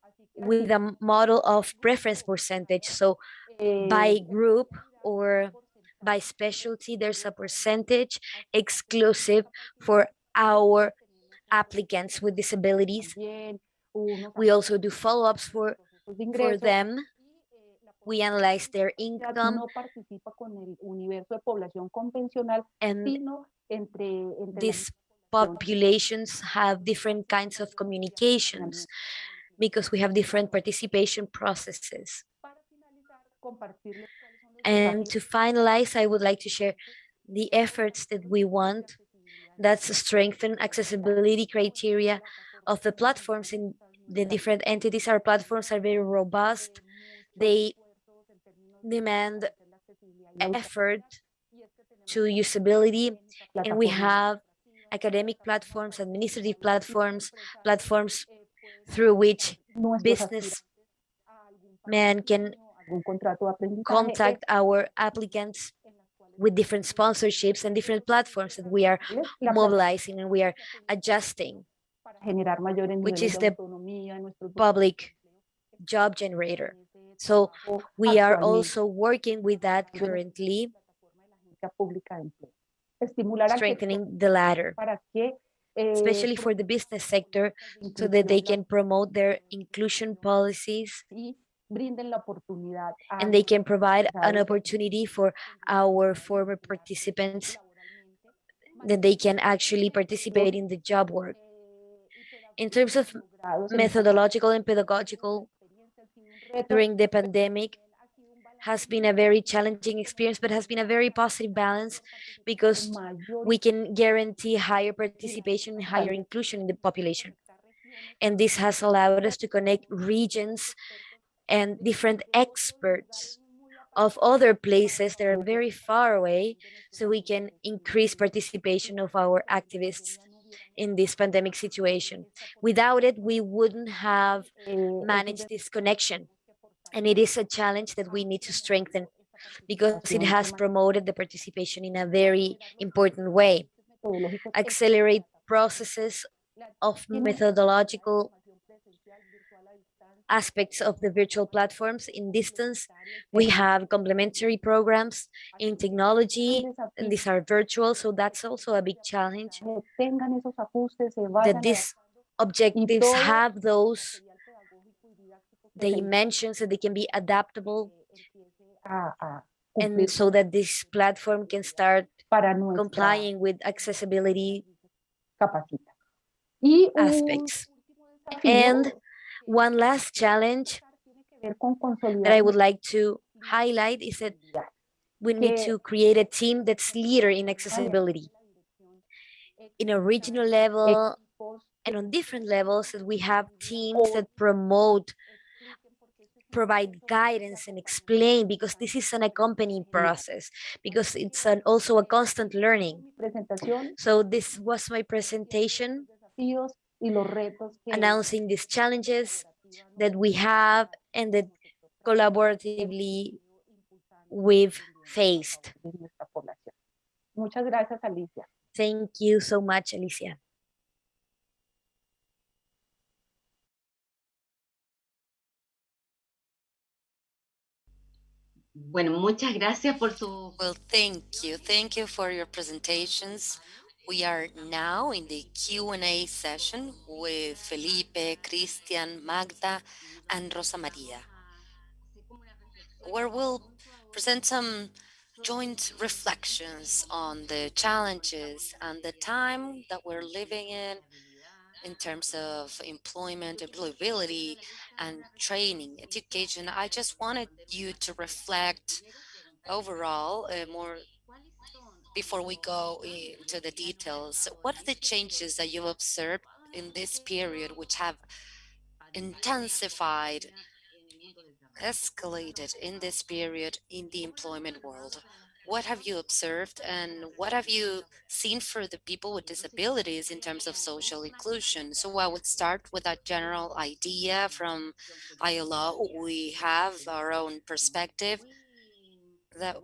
Así que with a model of preference percentage. So by eh, group or by specialty, there's a percentage exclusive for our applicants with disabilities. We also do follow-ups for, for them. We analyze their income no participa con el universo de población convencional, and sino entre, entre these populations have different kinds of communications because we have different participation processes. Para finalizar, compartirles cuáles son los And to finalize, I would like to share the efforts that we want that's to strengthen accessibility criteria of the platforms in the different entities. Our platforms are very robust. They demand effort to usability, and we have academic platforms, administrative platforms, platforms through which business man can contact our applicants with different sponsorships and different platforms that we are mobilizing and we are adjusting which is the public job generator. So we are also working with that currently, strengthening the latter, especially for the business sector, so that they can promote their inclusion policies and they can provide an opportunity for our former participants that they can actually participate in the job work. In terms of methodological and pedagogical, during the pandemic has been a very challenging experience, but has been a very positive balance because we can guarantee higher participation higher inclusion in the population. And this has allowed us to connect regions and different experts of other places that are very far away so we can increase participation of our activists in this pandemic situation. Without it, we wouldn't have managed this connection. And it is a challenge that we need to strengthen because it has promoted the participation in a very important way. Accelerate processes of methodological aspects of the virtual platforms in distance. We have complementary programs in technology, and these are virtual, so that's also a big challenge. That these objectives have those dimensions so they can be adaptable, and so that this platform can start complying with accessibility aspects. And one last challenge that I would like to highlight is that we need to create a team that's leader in accessibility. In a regional level and on different levels, that we have teams that promote, provide guidance and explain, because this is an accompanying process, because it's an, also a constant learning. So this was my presentation announcing these challenges that we have and that collaboratively we've faced. Muchas gracias, Alicia. Thank you so much, Alicia. Bueno, muchas gracias por su Well, thank you. Thank you for your presentations. We are now in the Q&A session with Felipe, Christian, Magda, and Rosa Maria, where we'll present some joint reflections on the challenges and the time that we're living in in terms of employment, employability, and training, education. I just wanted you to reflect overall uh, more before we go into the details. What are the changes that you've observed in this period which have intensified, escalated in this period in the employment world? What have you observed and what have you seen for the people with disabilities in terms of social inclusion? So I would start with that general idea from ILO. We have our own perspective that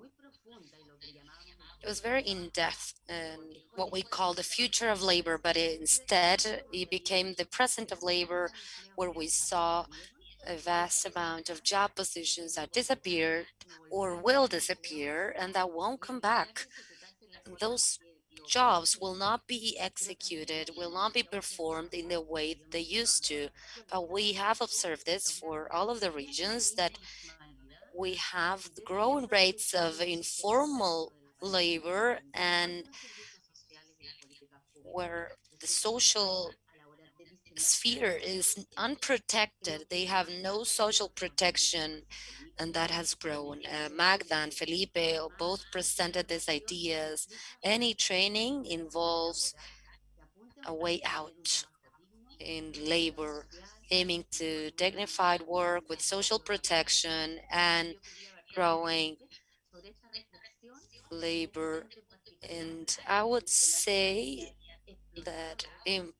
it was very in-depth and what we call the future of labor, but instead it became the present of labor where we saw a vast amount of job positions that disappeared or will disappear and that won't come back. Those jobs will not be executed, will not be performed in the way they used to. But we have observed this for all of the regions that we have growing rates of informal labor and where the social sphere is unprotected. They have no social protection and that has grown. Uh, Magda and Felipe both presented these ideas. Any training involves a way out in labor, aiming to dignified work with social protection and growing labor. And I would say that in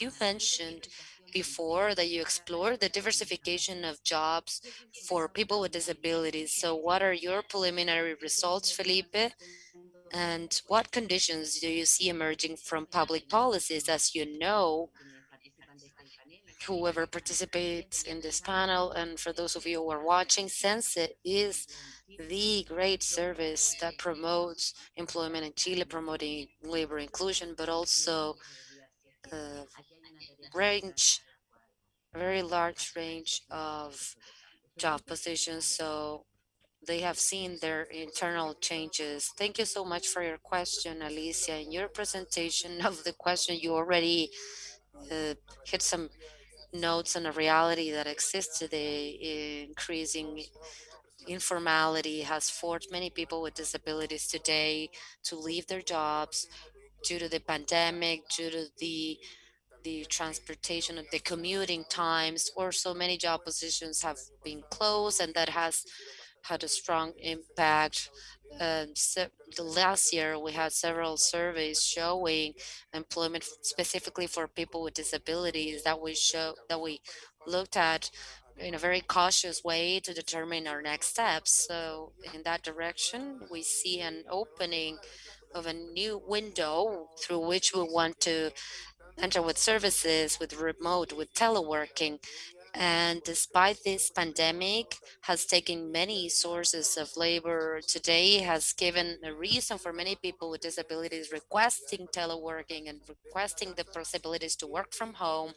you mentioned before that you explored the diversification of jobs for people with disabilities. So what are your preliminary results, Felipe? And what conditions do you see emerging from public policies? As you know, whoever participates in this panel, and for those of you who are watching, SENCE is the great service that promotes employment in Chile, promoting labor inclusion, but also uh, range, a very large range of job positions. So they have seen their internal changes. Thank you so much for your question, Alicia. In your presentation of the question, you already uh, hit some notes on a reality that exists today. Increasing informality has forced many people with disabilities today to leave their jobs due to the pandemic, due to the the transportation of the commuting times or so many job positions have been closed and that has had a strong impact. So last year we had several surveys showing employment specifically for people with disabilities that we show that we looked at in a very cautious way to determine our next steps. So in that direction, we see an opening of a new window through which we want to enter with services, with remote, with teleworking. And despite this pandemic has taken many sources of labor today, has given a reason for many people with disabilities requesting teleworking and requesting the possibilities to work from home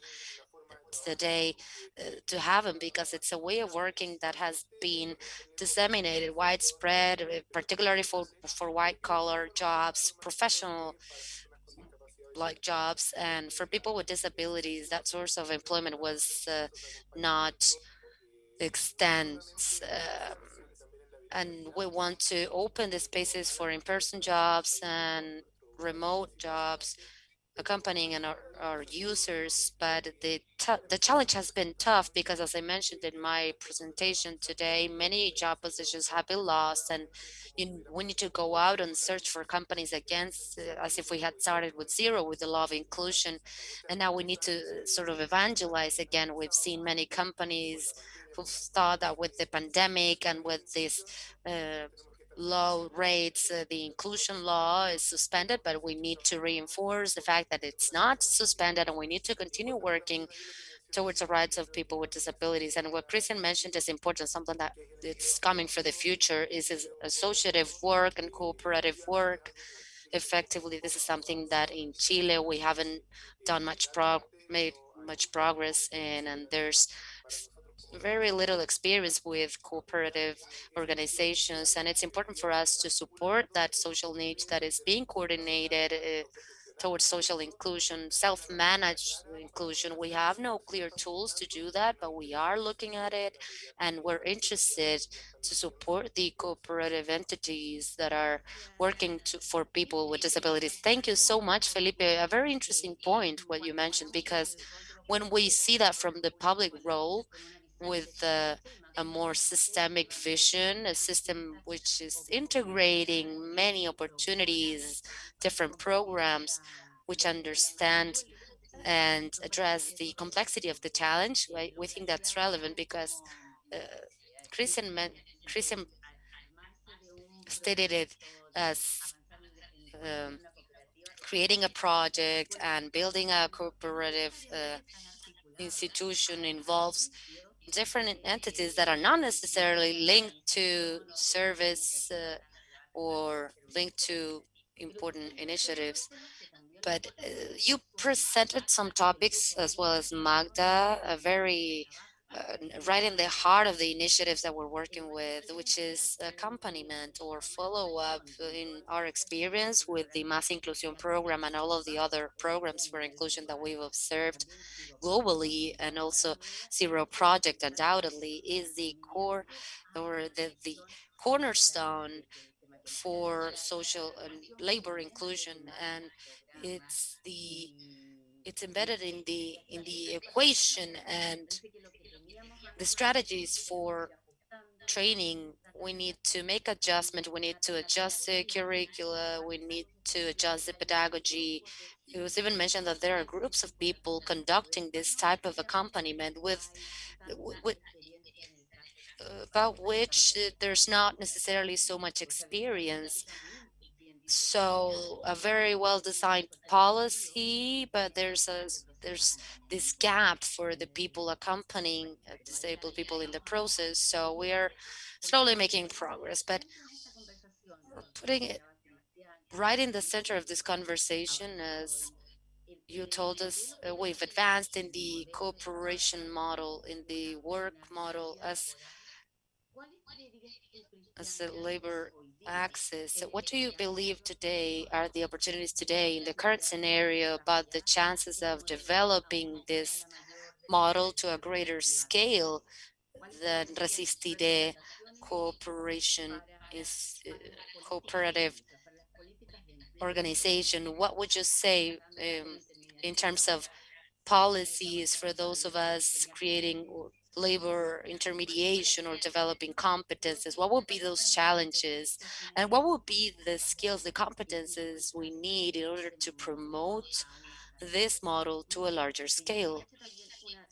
today uh, to have them because it's a way of working that has been disseminated widespread, uh, particularly for, for white collar jobs, professional like jobs and for people with disabilities that source of employment was uh, not extent um, and we want to open the spaces for in-person jobs and remote jobs accompanying our, our users, but the, the challenge has been tough because as I mentioned in my presentation today, many job positions have been lost and you, we need to go out and search for companies against uh, as if we had started with zero with the law of inclusion. And now we need to sort of evangelize again. We've seen many companies who thought that with the pandemic and with this uh, low rates, uh, the inclusion law is suspended, but we need to reinforce the fact that it's not suspended and we need to continue working towards the rights of people with disabilities. And what Christian mentioned is important, something that it's coming for the future is, is associative work and cooperative work. Effectively, this is something that in Chile we haven't done much prog made much progress in, and there's very little experience with cooperative organizations and it's important for us to support that social need that is being coordinated uh, towards social inclusion, self-managed inclusion. We have no clear tools to do that, but we are looking at it and we're interested to support the cooperative entities that are working to, for people with disabilities. Thank you so much, Felipe. A very interesting point what you mentioned, because when we see that from the public role with the a more systemic vision, a system which is integrating many opportunities, different programs, which understand and address the complexity of the challenge. We, think that's relevant because uh, Christian, Christian stated it as um, creating a project and building a cooperative uh, institution involves different entities that are not necessarily linked to service uh, or linked to important initiatives. But uh, you presented some topics as well as Magda, a very Uh, right in the heart of the initiatives that we're working with, which is accompaniment or follow-up in our experience with the Más Inclusión program and all of the other programs for inclusion that we've observed globally and also Zero Project undoubtedly is the core or the, the cornerstone for social and labor inclusion. And it's the it's embedded in the in the equation. And the strategies for training we need to make adjustment we need to adjust the curricula we need to adjust the pedagogy it was even mentioned that there are groups of people conducting this type of accompaniment with, with about which there's not necessarily so much experience. So a very well designed policy, but there's a there's this gap for the people accompanying uh, disabled people in the process. So we are slowly making progress, but putting it right in the center of this conversation as you told us uh, we've advanced in the cooperation model, in the work model as, as a labor access. what do you believe today are the opportunities today in the current scenario about the chances of developing this model to a greater scale than Resistiré cooperation is uh, cooperative organization, what would you say um, in terms of policies for those of us creating labor intermediation or developing competences? What would be those challenges? And what would be the skills, the competences we need in order to promote this model to a larger scale?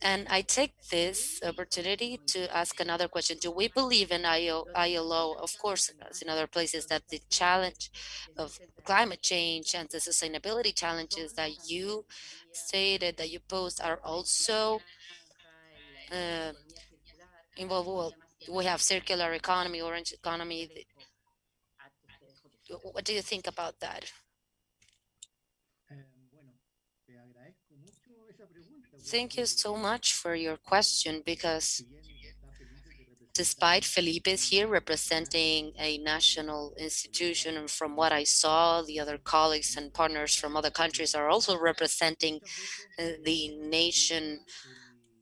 And I take this opportunity to ask another question. Do we believe in ILO, of course, as in other places, that the challenge of climate change and the sustainability challenges that you stated that you posed are also uh, involved? We have circular economy, orange economy. What do you think about that? Thank you so much for your question because despite Felipe is here representing a national institution and from what I saw the other colleagues and partners from other countries are also representing uh, the nation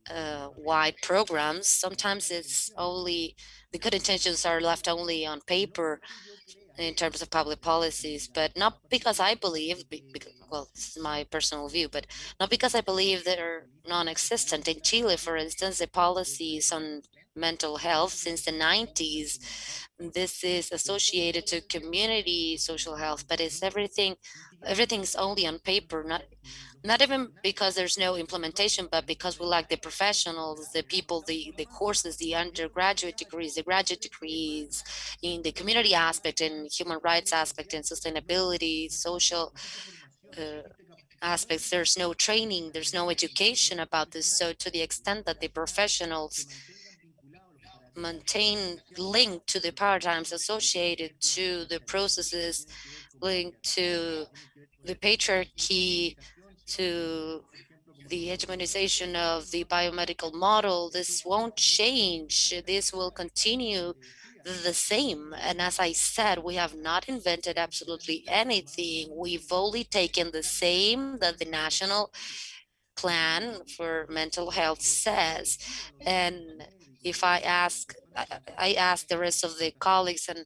uh, wide programs sometimes it's only the good intentions are left only on paper in terms of public policies, but not because I believe, well, this is my personal view, but not because I believe they're non-existent. In Chile, for instance, the policies on mental health since the 90s, this is associated to community social health, but it's everything, everything's only on paper, not not even because there's no implementation, but because we lack the professionals, the people, the, the courses, the undergraduate degrees, the graduate degrees in the community aspect and human rights aspect and sustainability, social uh, aspects. There's no training, there's no education about this. So to the extent that the professionals maintain linked to the paradigms associated to the processes linked to the patriarchy, to the hegemonization of the biomedical model, this won't change. This will continue the same. And as I said, we have not invented absolutely anything. We've only taken the same that the national plan for mental health says. And if I ask, I ask the rest of the colleagues and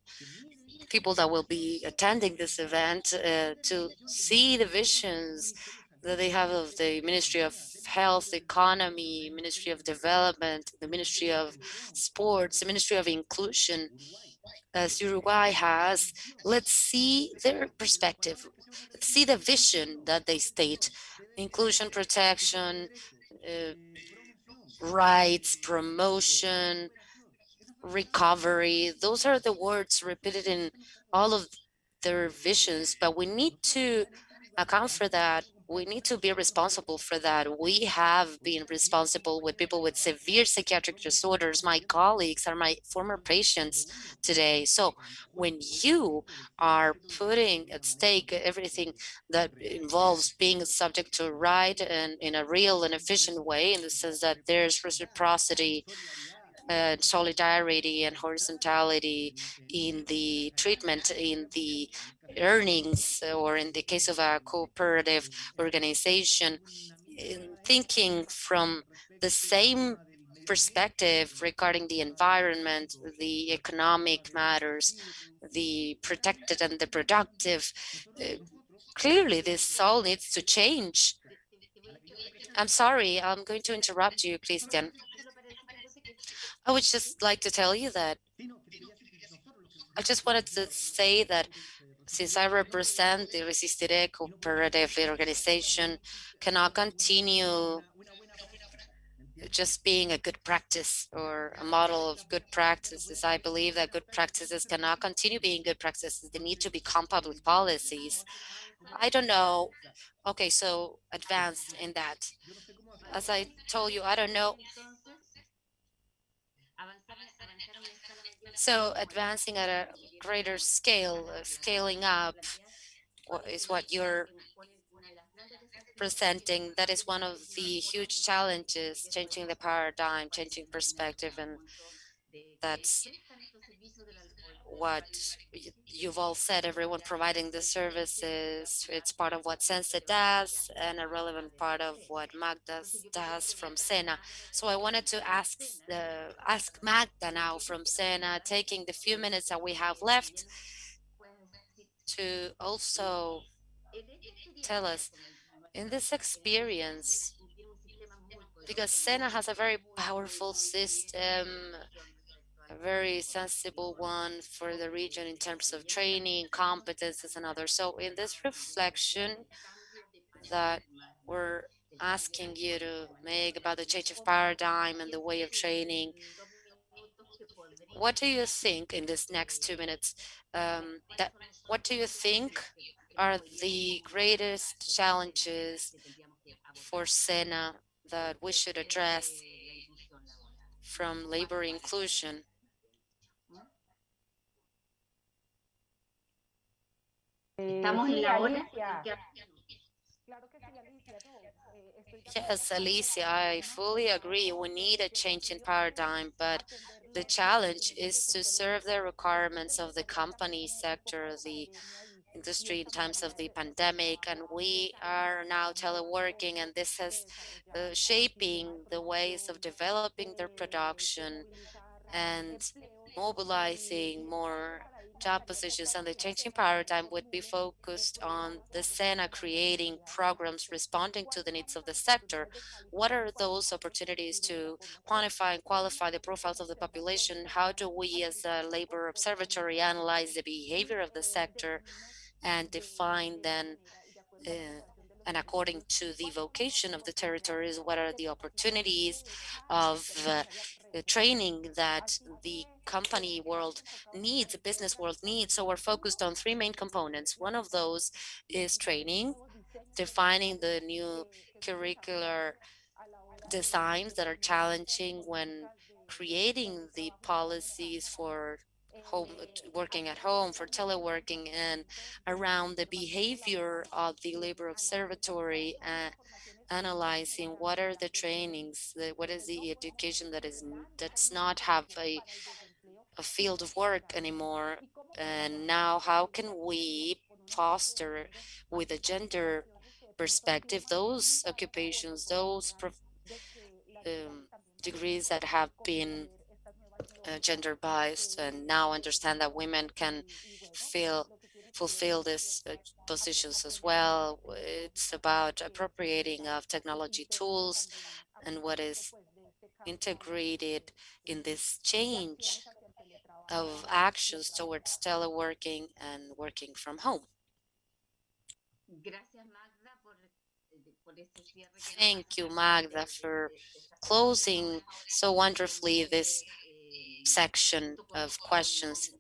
people that will be attending this event uh, to see the visions that they have of the Ministry of Health, Economy, Ministry of Development, the Ministry of Sports, the Ministry of Inclusion, as Uruguay has, let's see their perspective, let's see the vision that they state, inclusion, protection, uh, rights, promotion, recovery. Those are the words repeated in all of their visions, but we need to account for that. We need to be responsible for that. We have been responsible with people with severe psychiatric disorders. My colleagues are my former patients today. So when you are putting at stake everything that involves being subject to right and in a real and efficient way, in the sense that there's reciprocity, uh, solidarity and horizontality in the treatment, in the earnings, or in the case of a cooperative organization, thinking from the same perspective regarding the environment, the economic matters, the protected and the productive. Uh, clearly, this all needs to change. I'm sorry, I'm going to interrupt you, Cristian. I would just like to tell you that I just wanted to say that since I represent the Resistiré cooperative organization, cannot continue just being a good practice or a model of good practices. I believe that good practices cannot continue being good practices. They need to become public policies. I don't know. Okay, so advanced in that. As I told you, I don't know So advancing at a greater scale, uh, scaling up is what you're presenting. That is one of the huge challenges, changing the paradigm, changing perspective, and that's what you've all said, everyone providing the services. It's part of what SENCE does and a relevant part of what Magda does from SENA. So I wanted to ask the ask Magda now from SENA, taking the few minutes that we have left to also tell us in this experience, because SENA has a very powerful system, a very sensible one for the region in terms of training, competences, and others. So in this reflection that we're asking you to make about the change of paradigm and the way of training, what do you think in this next two minutes? Um, that what do you think are the greatest challenges for SENA that we should address from labor inclusion? Estamos en la hora. Yes, Alicia, I fully agree. We need a change in paradigm, but the challenge is to serve the requirements of the company sector, the industry in times of the pandemic, and we are now teleworking, and this is uh, shaping the ways of developing their production and mobilizing more job positions and the changing paradigm would be focused on the SENA creating programs responding to the needs of the sector. What are those opportunities to quantify and qualify the profiles of the population? How do we as a labor observatory analyze the behavior of the sector and define then uh, and according to the vocation of the territories, what are the opportunities of uh, training that the company world needs, the business world needs. So we're focused on three main components. One of those is training, defining the new curricular designs that are challenging when creating the policies for home working at home for teleworking and around the behavior of the labor observatory and analyzing what are the trainings, what is the education that is does not have a a field of work anymore. And now how can we foster with a gender perspective those occupations, those um, degrees that have been uh, gender biased and now understand that women can feel fulfill these uh, positions as well. It's about appropriating of technology tools and what is integrated in this change of actions towards teleworking and working from home. Thank you, Magda, for closing so wonderfully this section of questions.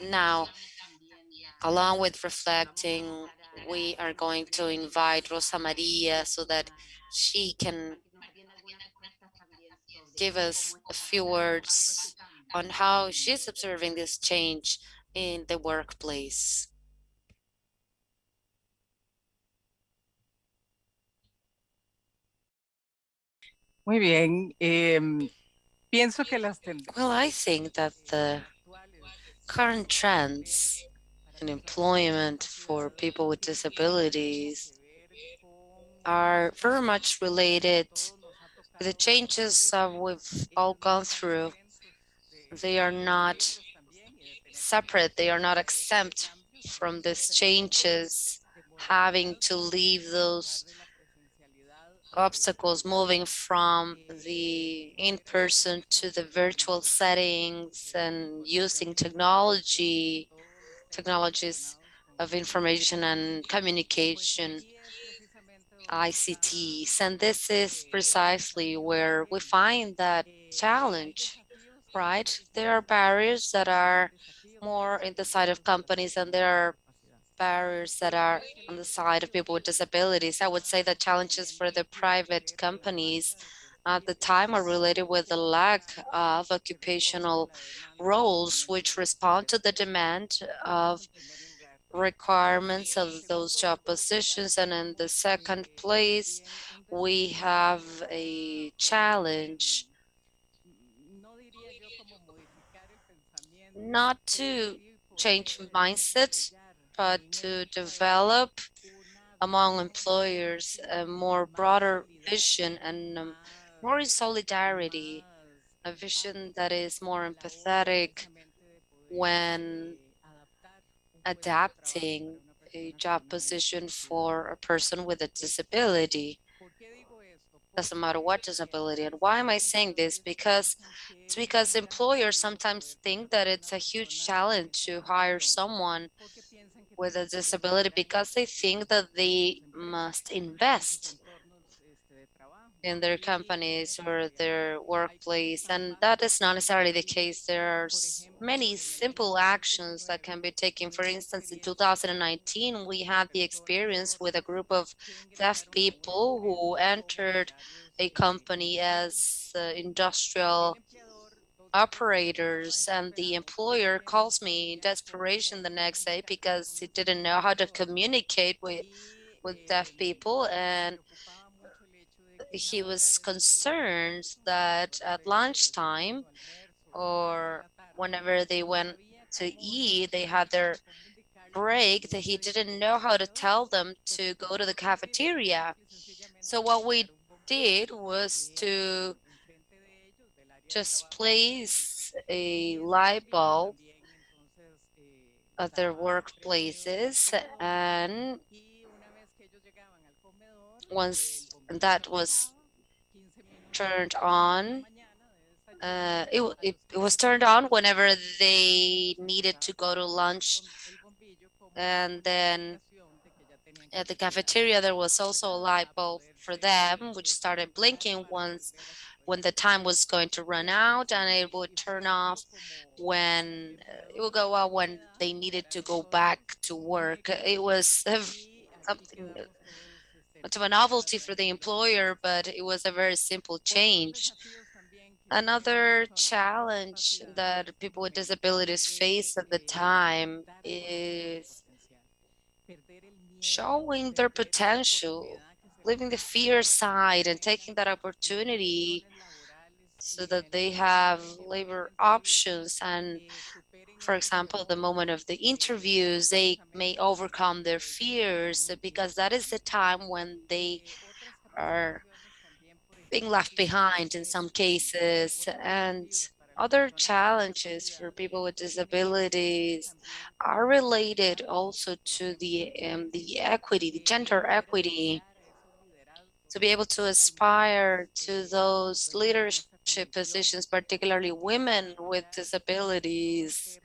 Now, along with reflecting, we are going to invite Rosa Maria so that she can give us a few words on how she's observing this change in the workplace. Muy bien. Pienso que las Well, I think that the current trends in employment for people with disabilities are very much related to the changes we've all gone through. They are not separate, they are not exempt from these changes, having to leave those obstacles moving from the in-person to the virtual settings and using technology, technologies of information and communication, ICTs. And this is precisely where we find that challenge, right? There are barriers that are more in the side of companies and there are barriers that are on the side of people with disabilities. I would say the challenges for the private companies at the time are related with the lack of occupational roles which respond to the demand of requirements of those job positions. And in the second place, we have a challenge not to change mindset, but to develop among employers a more broader vision and um, more in solidarity, a vision that is more empathetic when adapting a job position for a person with a disability. Doesn't matter what disability. And why am I saying this? Because it's because employers sometimes think that it's a huge challenge to hire someone with a disability because they think that they must invest in their companies or their workplace and that is not necessarily the case. There are many simple actions that can be taken. For instance in 2019 we had the experience with a group of deaf people who entered a company as uh, industrial operators and the employer calls me desperation the next day because he didn't know how to communicate with with deaf people and he was concerned that at lunchtime or whenever they went to eat they had their break that he didn't know how to tell them to go to the cafeteria. So what we did was to just place a light bulb at their workplaces and once that was turned on uh, it, it, it was turned on whenever they needed to go to lunch. And then at the cafeteria there was also a light bulb for them which started blinking once when the time was going to run out and it would turn off when uh, it would go out when they needed to go back to work. It was something much of a novelty for the employer, but it was a very simple change. Another challenge that people with disabilities face at the time is showing their potential, leaving the fear aside and taking that opportunity so that they have labor options and for example, the moment of the interviews, they may overcome their fears because that is the time when they are being left behind in some cases. And other challenges for people with disabilities are related also to the um, the equity, the gender equity, to be able to aspire to those leadership positions, particularly women with disabilities.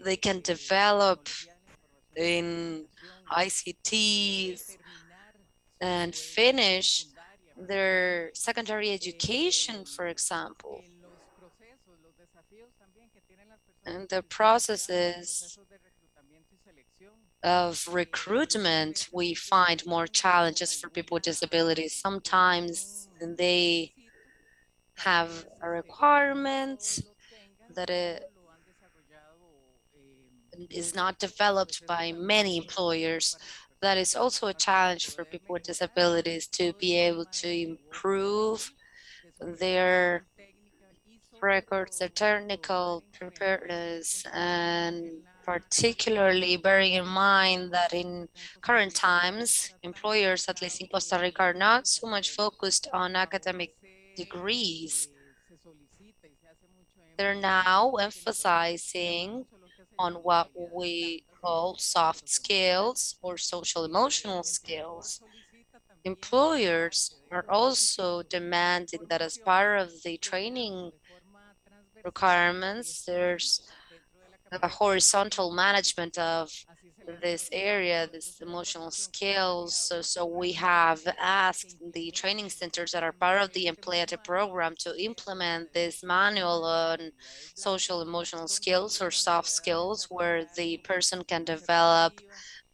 They can develop in ICTs and finish their secondary education, for example. And the processes of recruitment, we find more challenges for people with disabilities. Sometimes they have a requirement that it is not developed by many employers. That is also a challenge for people with disabilities to be able to improve their records, their technical preparedness, and particularly bearing in mind that in current times, employers, at least in Costa Rica, are not so much focused on academic degrees. They're now emphasizing on what we call soft skills or social emotional skills. Employers are also demanding that as part of the training requirements, there's a horizontal management of this area, this emotional skills. So, so we have asked the training centers that are part of the Empleate program to implement this manual on social emotional skills or soft skills where the person can develop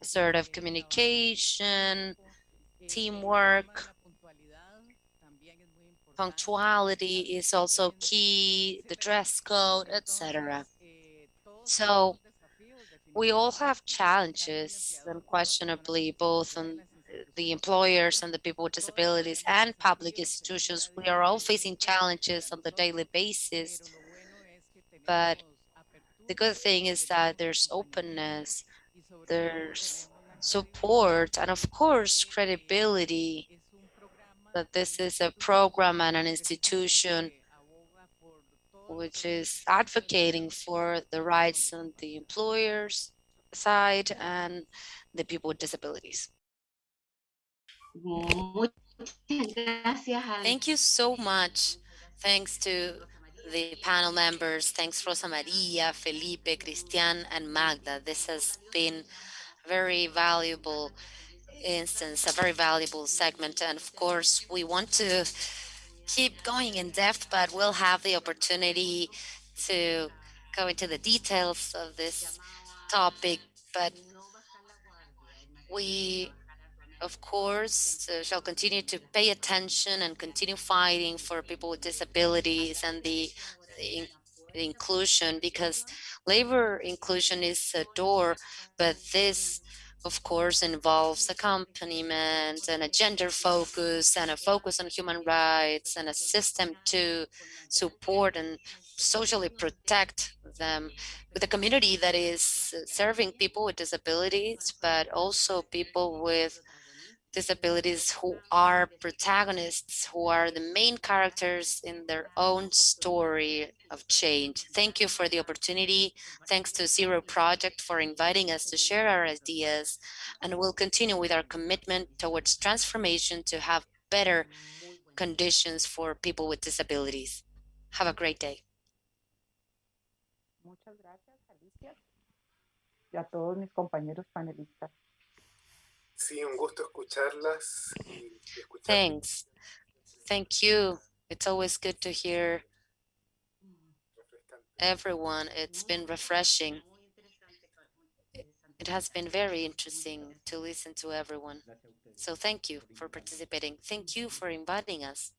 sort of communication, teamwork, punctuality is also key, the dress code, etc. So we all have challenges, unquestionably, both on the employers and the people with disabilities and public institutions. We are all facing challenges on the daily basis. But the good thing is that there's openness, there's support, and of course, credibility that this is a program and an institution which is advocating for the rights on the employers side and the people with disabilities. Thank you so much. Thanks to the panel members. Thanks Rosa Maria, Felipe, Cristian, and Magda. This has been a very valuable instance, a very valuable segment. And of course, we want to keep going in depth, but we'll have the opportunity to go into the details of this topic. But we, of course, uh, shall continue to pay attention and continue fighting for people with disabilities and the, the, the inclusion because labor inclusion is a door, but this of course, involves accompaniment and a gender focus and a focus on human rights and a system to support and socially protect them. With a community that is serving people with disabilities, but also people with disabilities who are protagonists, who are the main characters in their own story of change. Thank you for the opportunity. Thanks to Zero Project for inviting us to share our ideas, and we'll continue with our commitment towards transformation to have better conditions for people with disabilities. Have a great day. Muchas gracias, Alicia, y a todos mis compañeros panelistas. Sí, un gusto escucharlas y escuchar. Thanks. Thank you. It's always good to hear everyone. It's been refreshing. It has been very interesting to listen to everyone. So thank you for participating. Thank you for inviting us.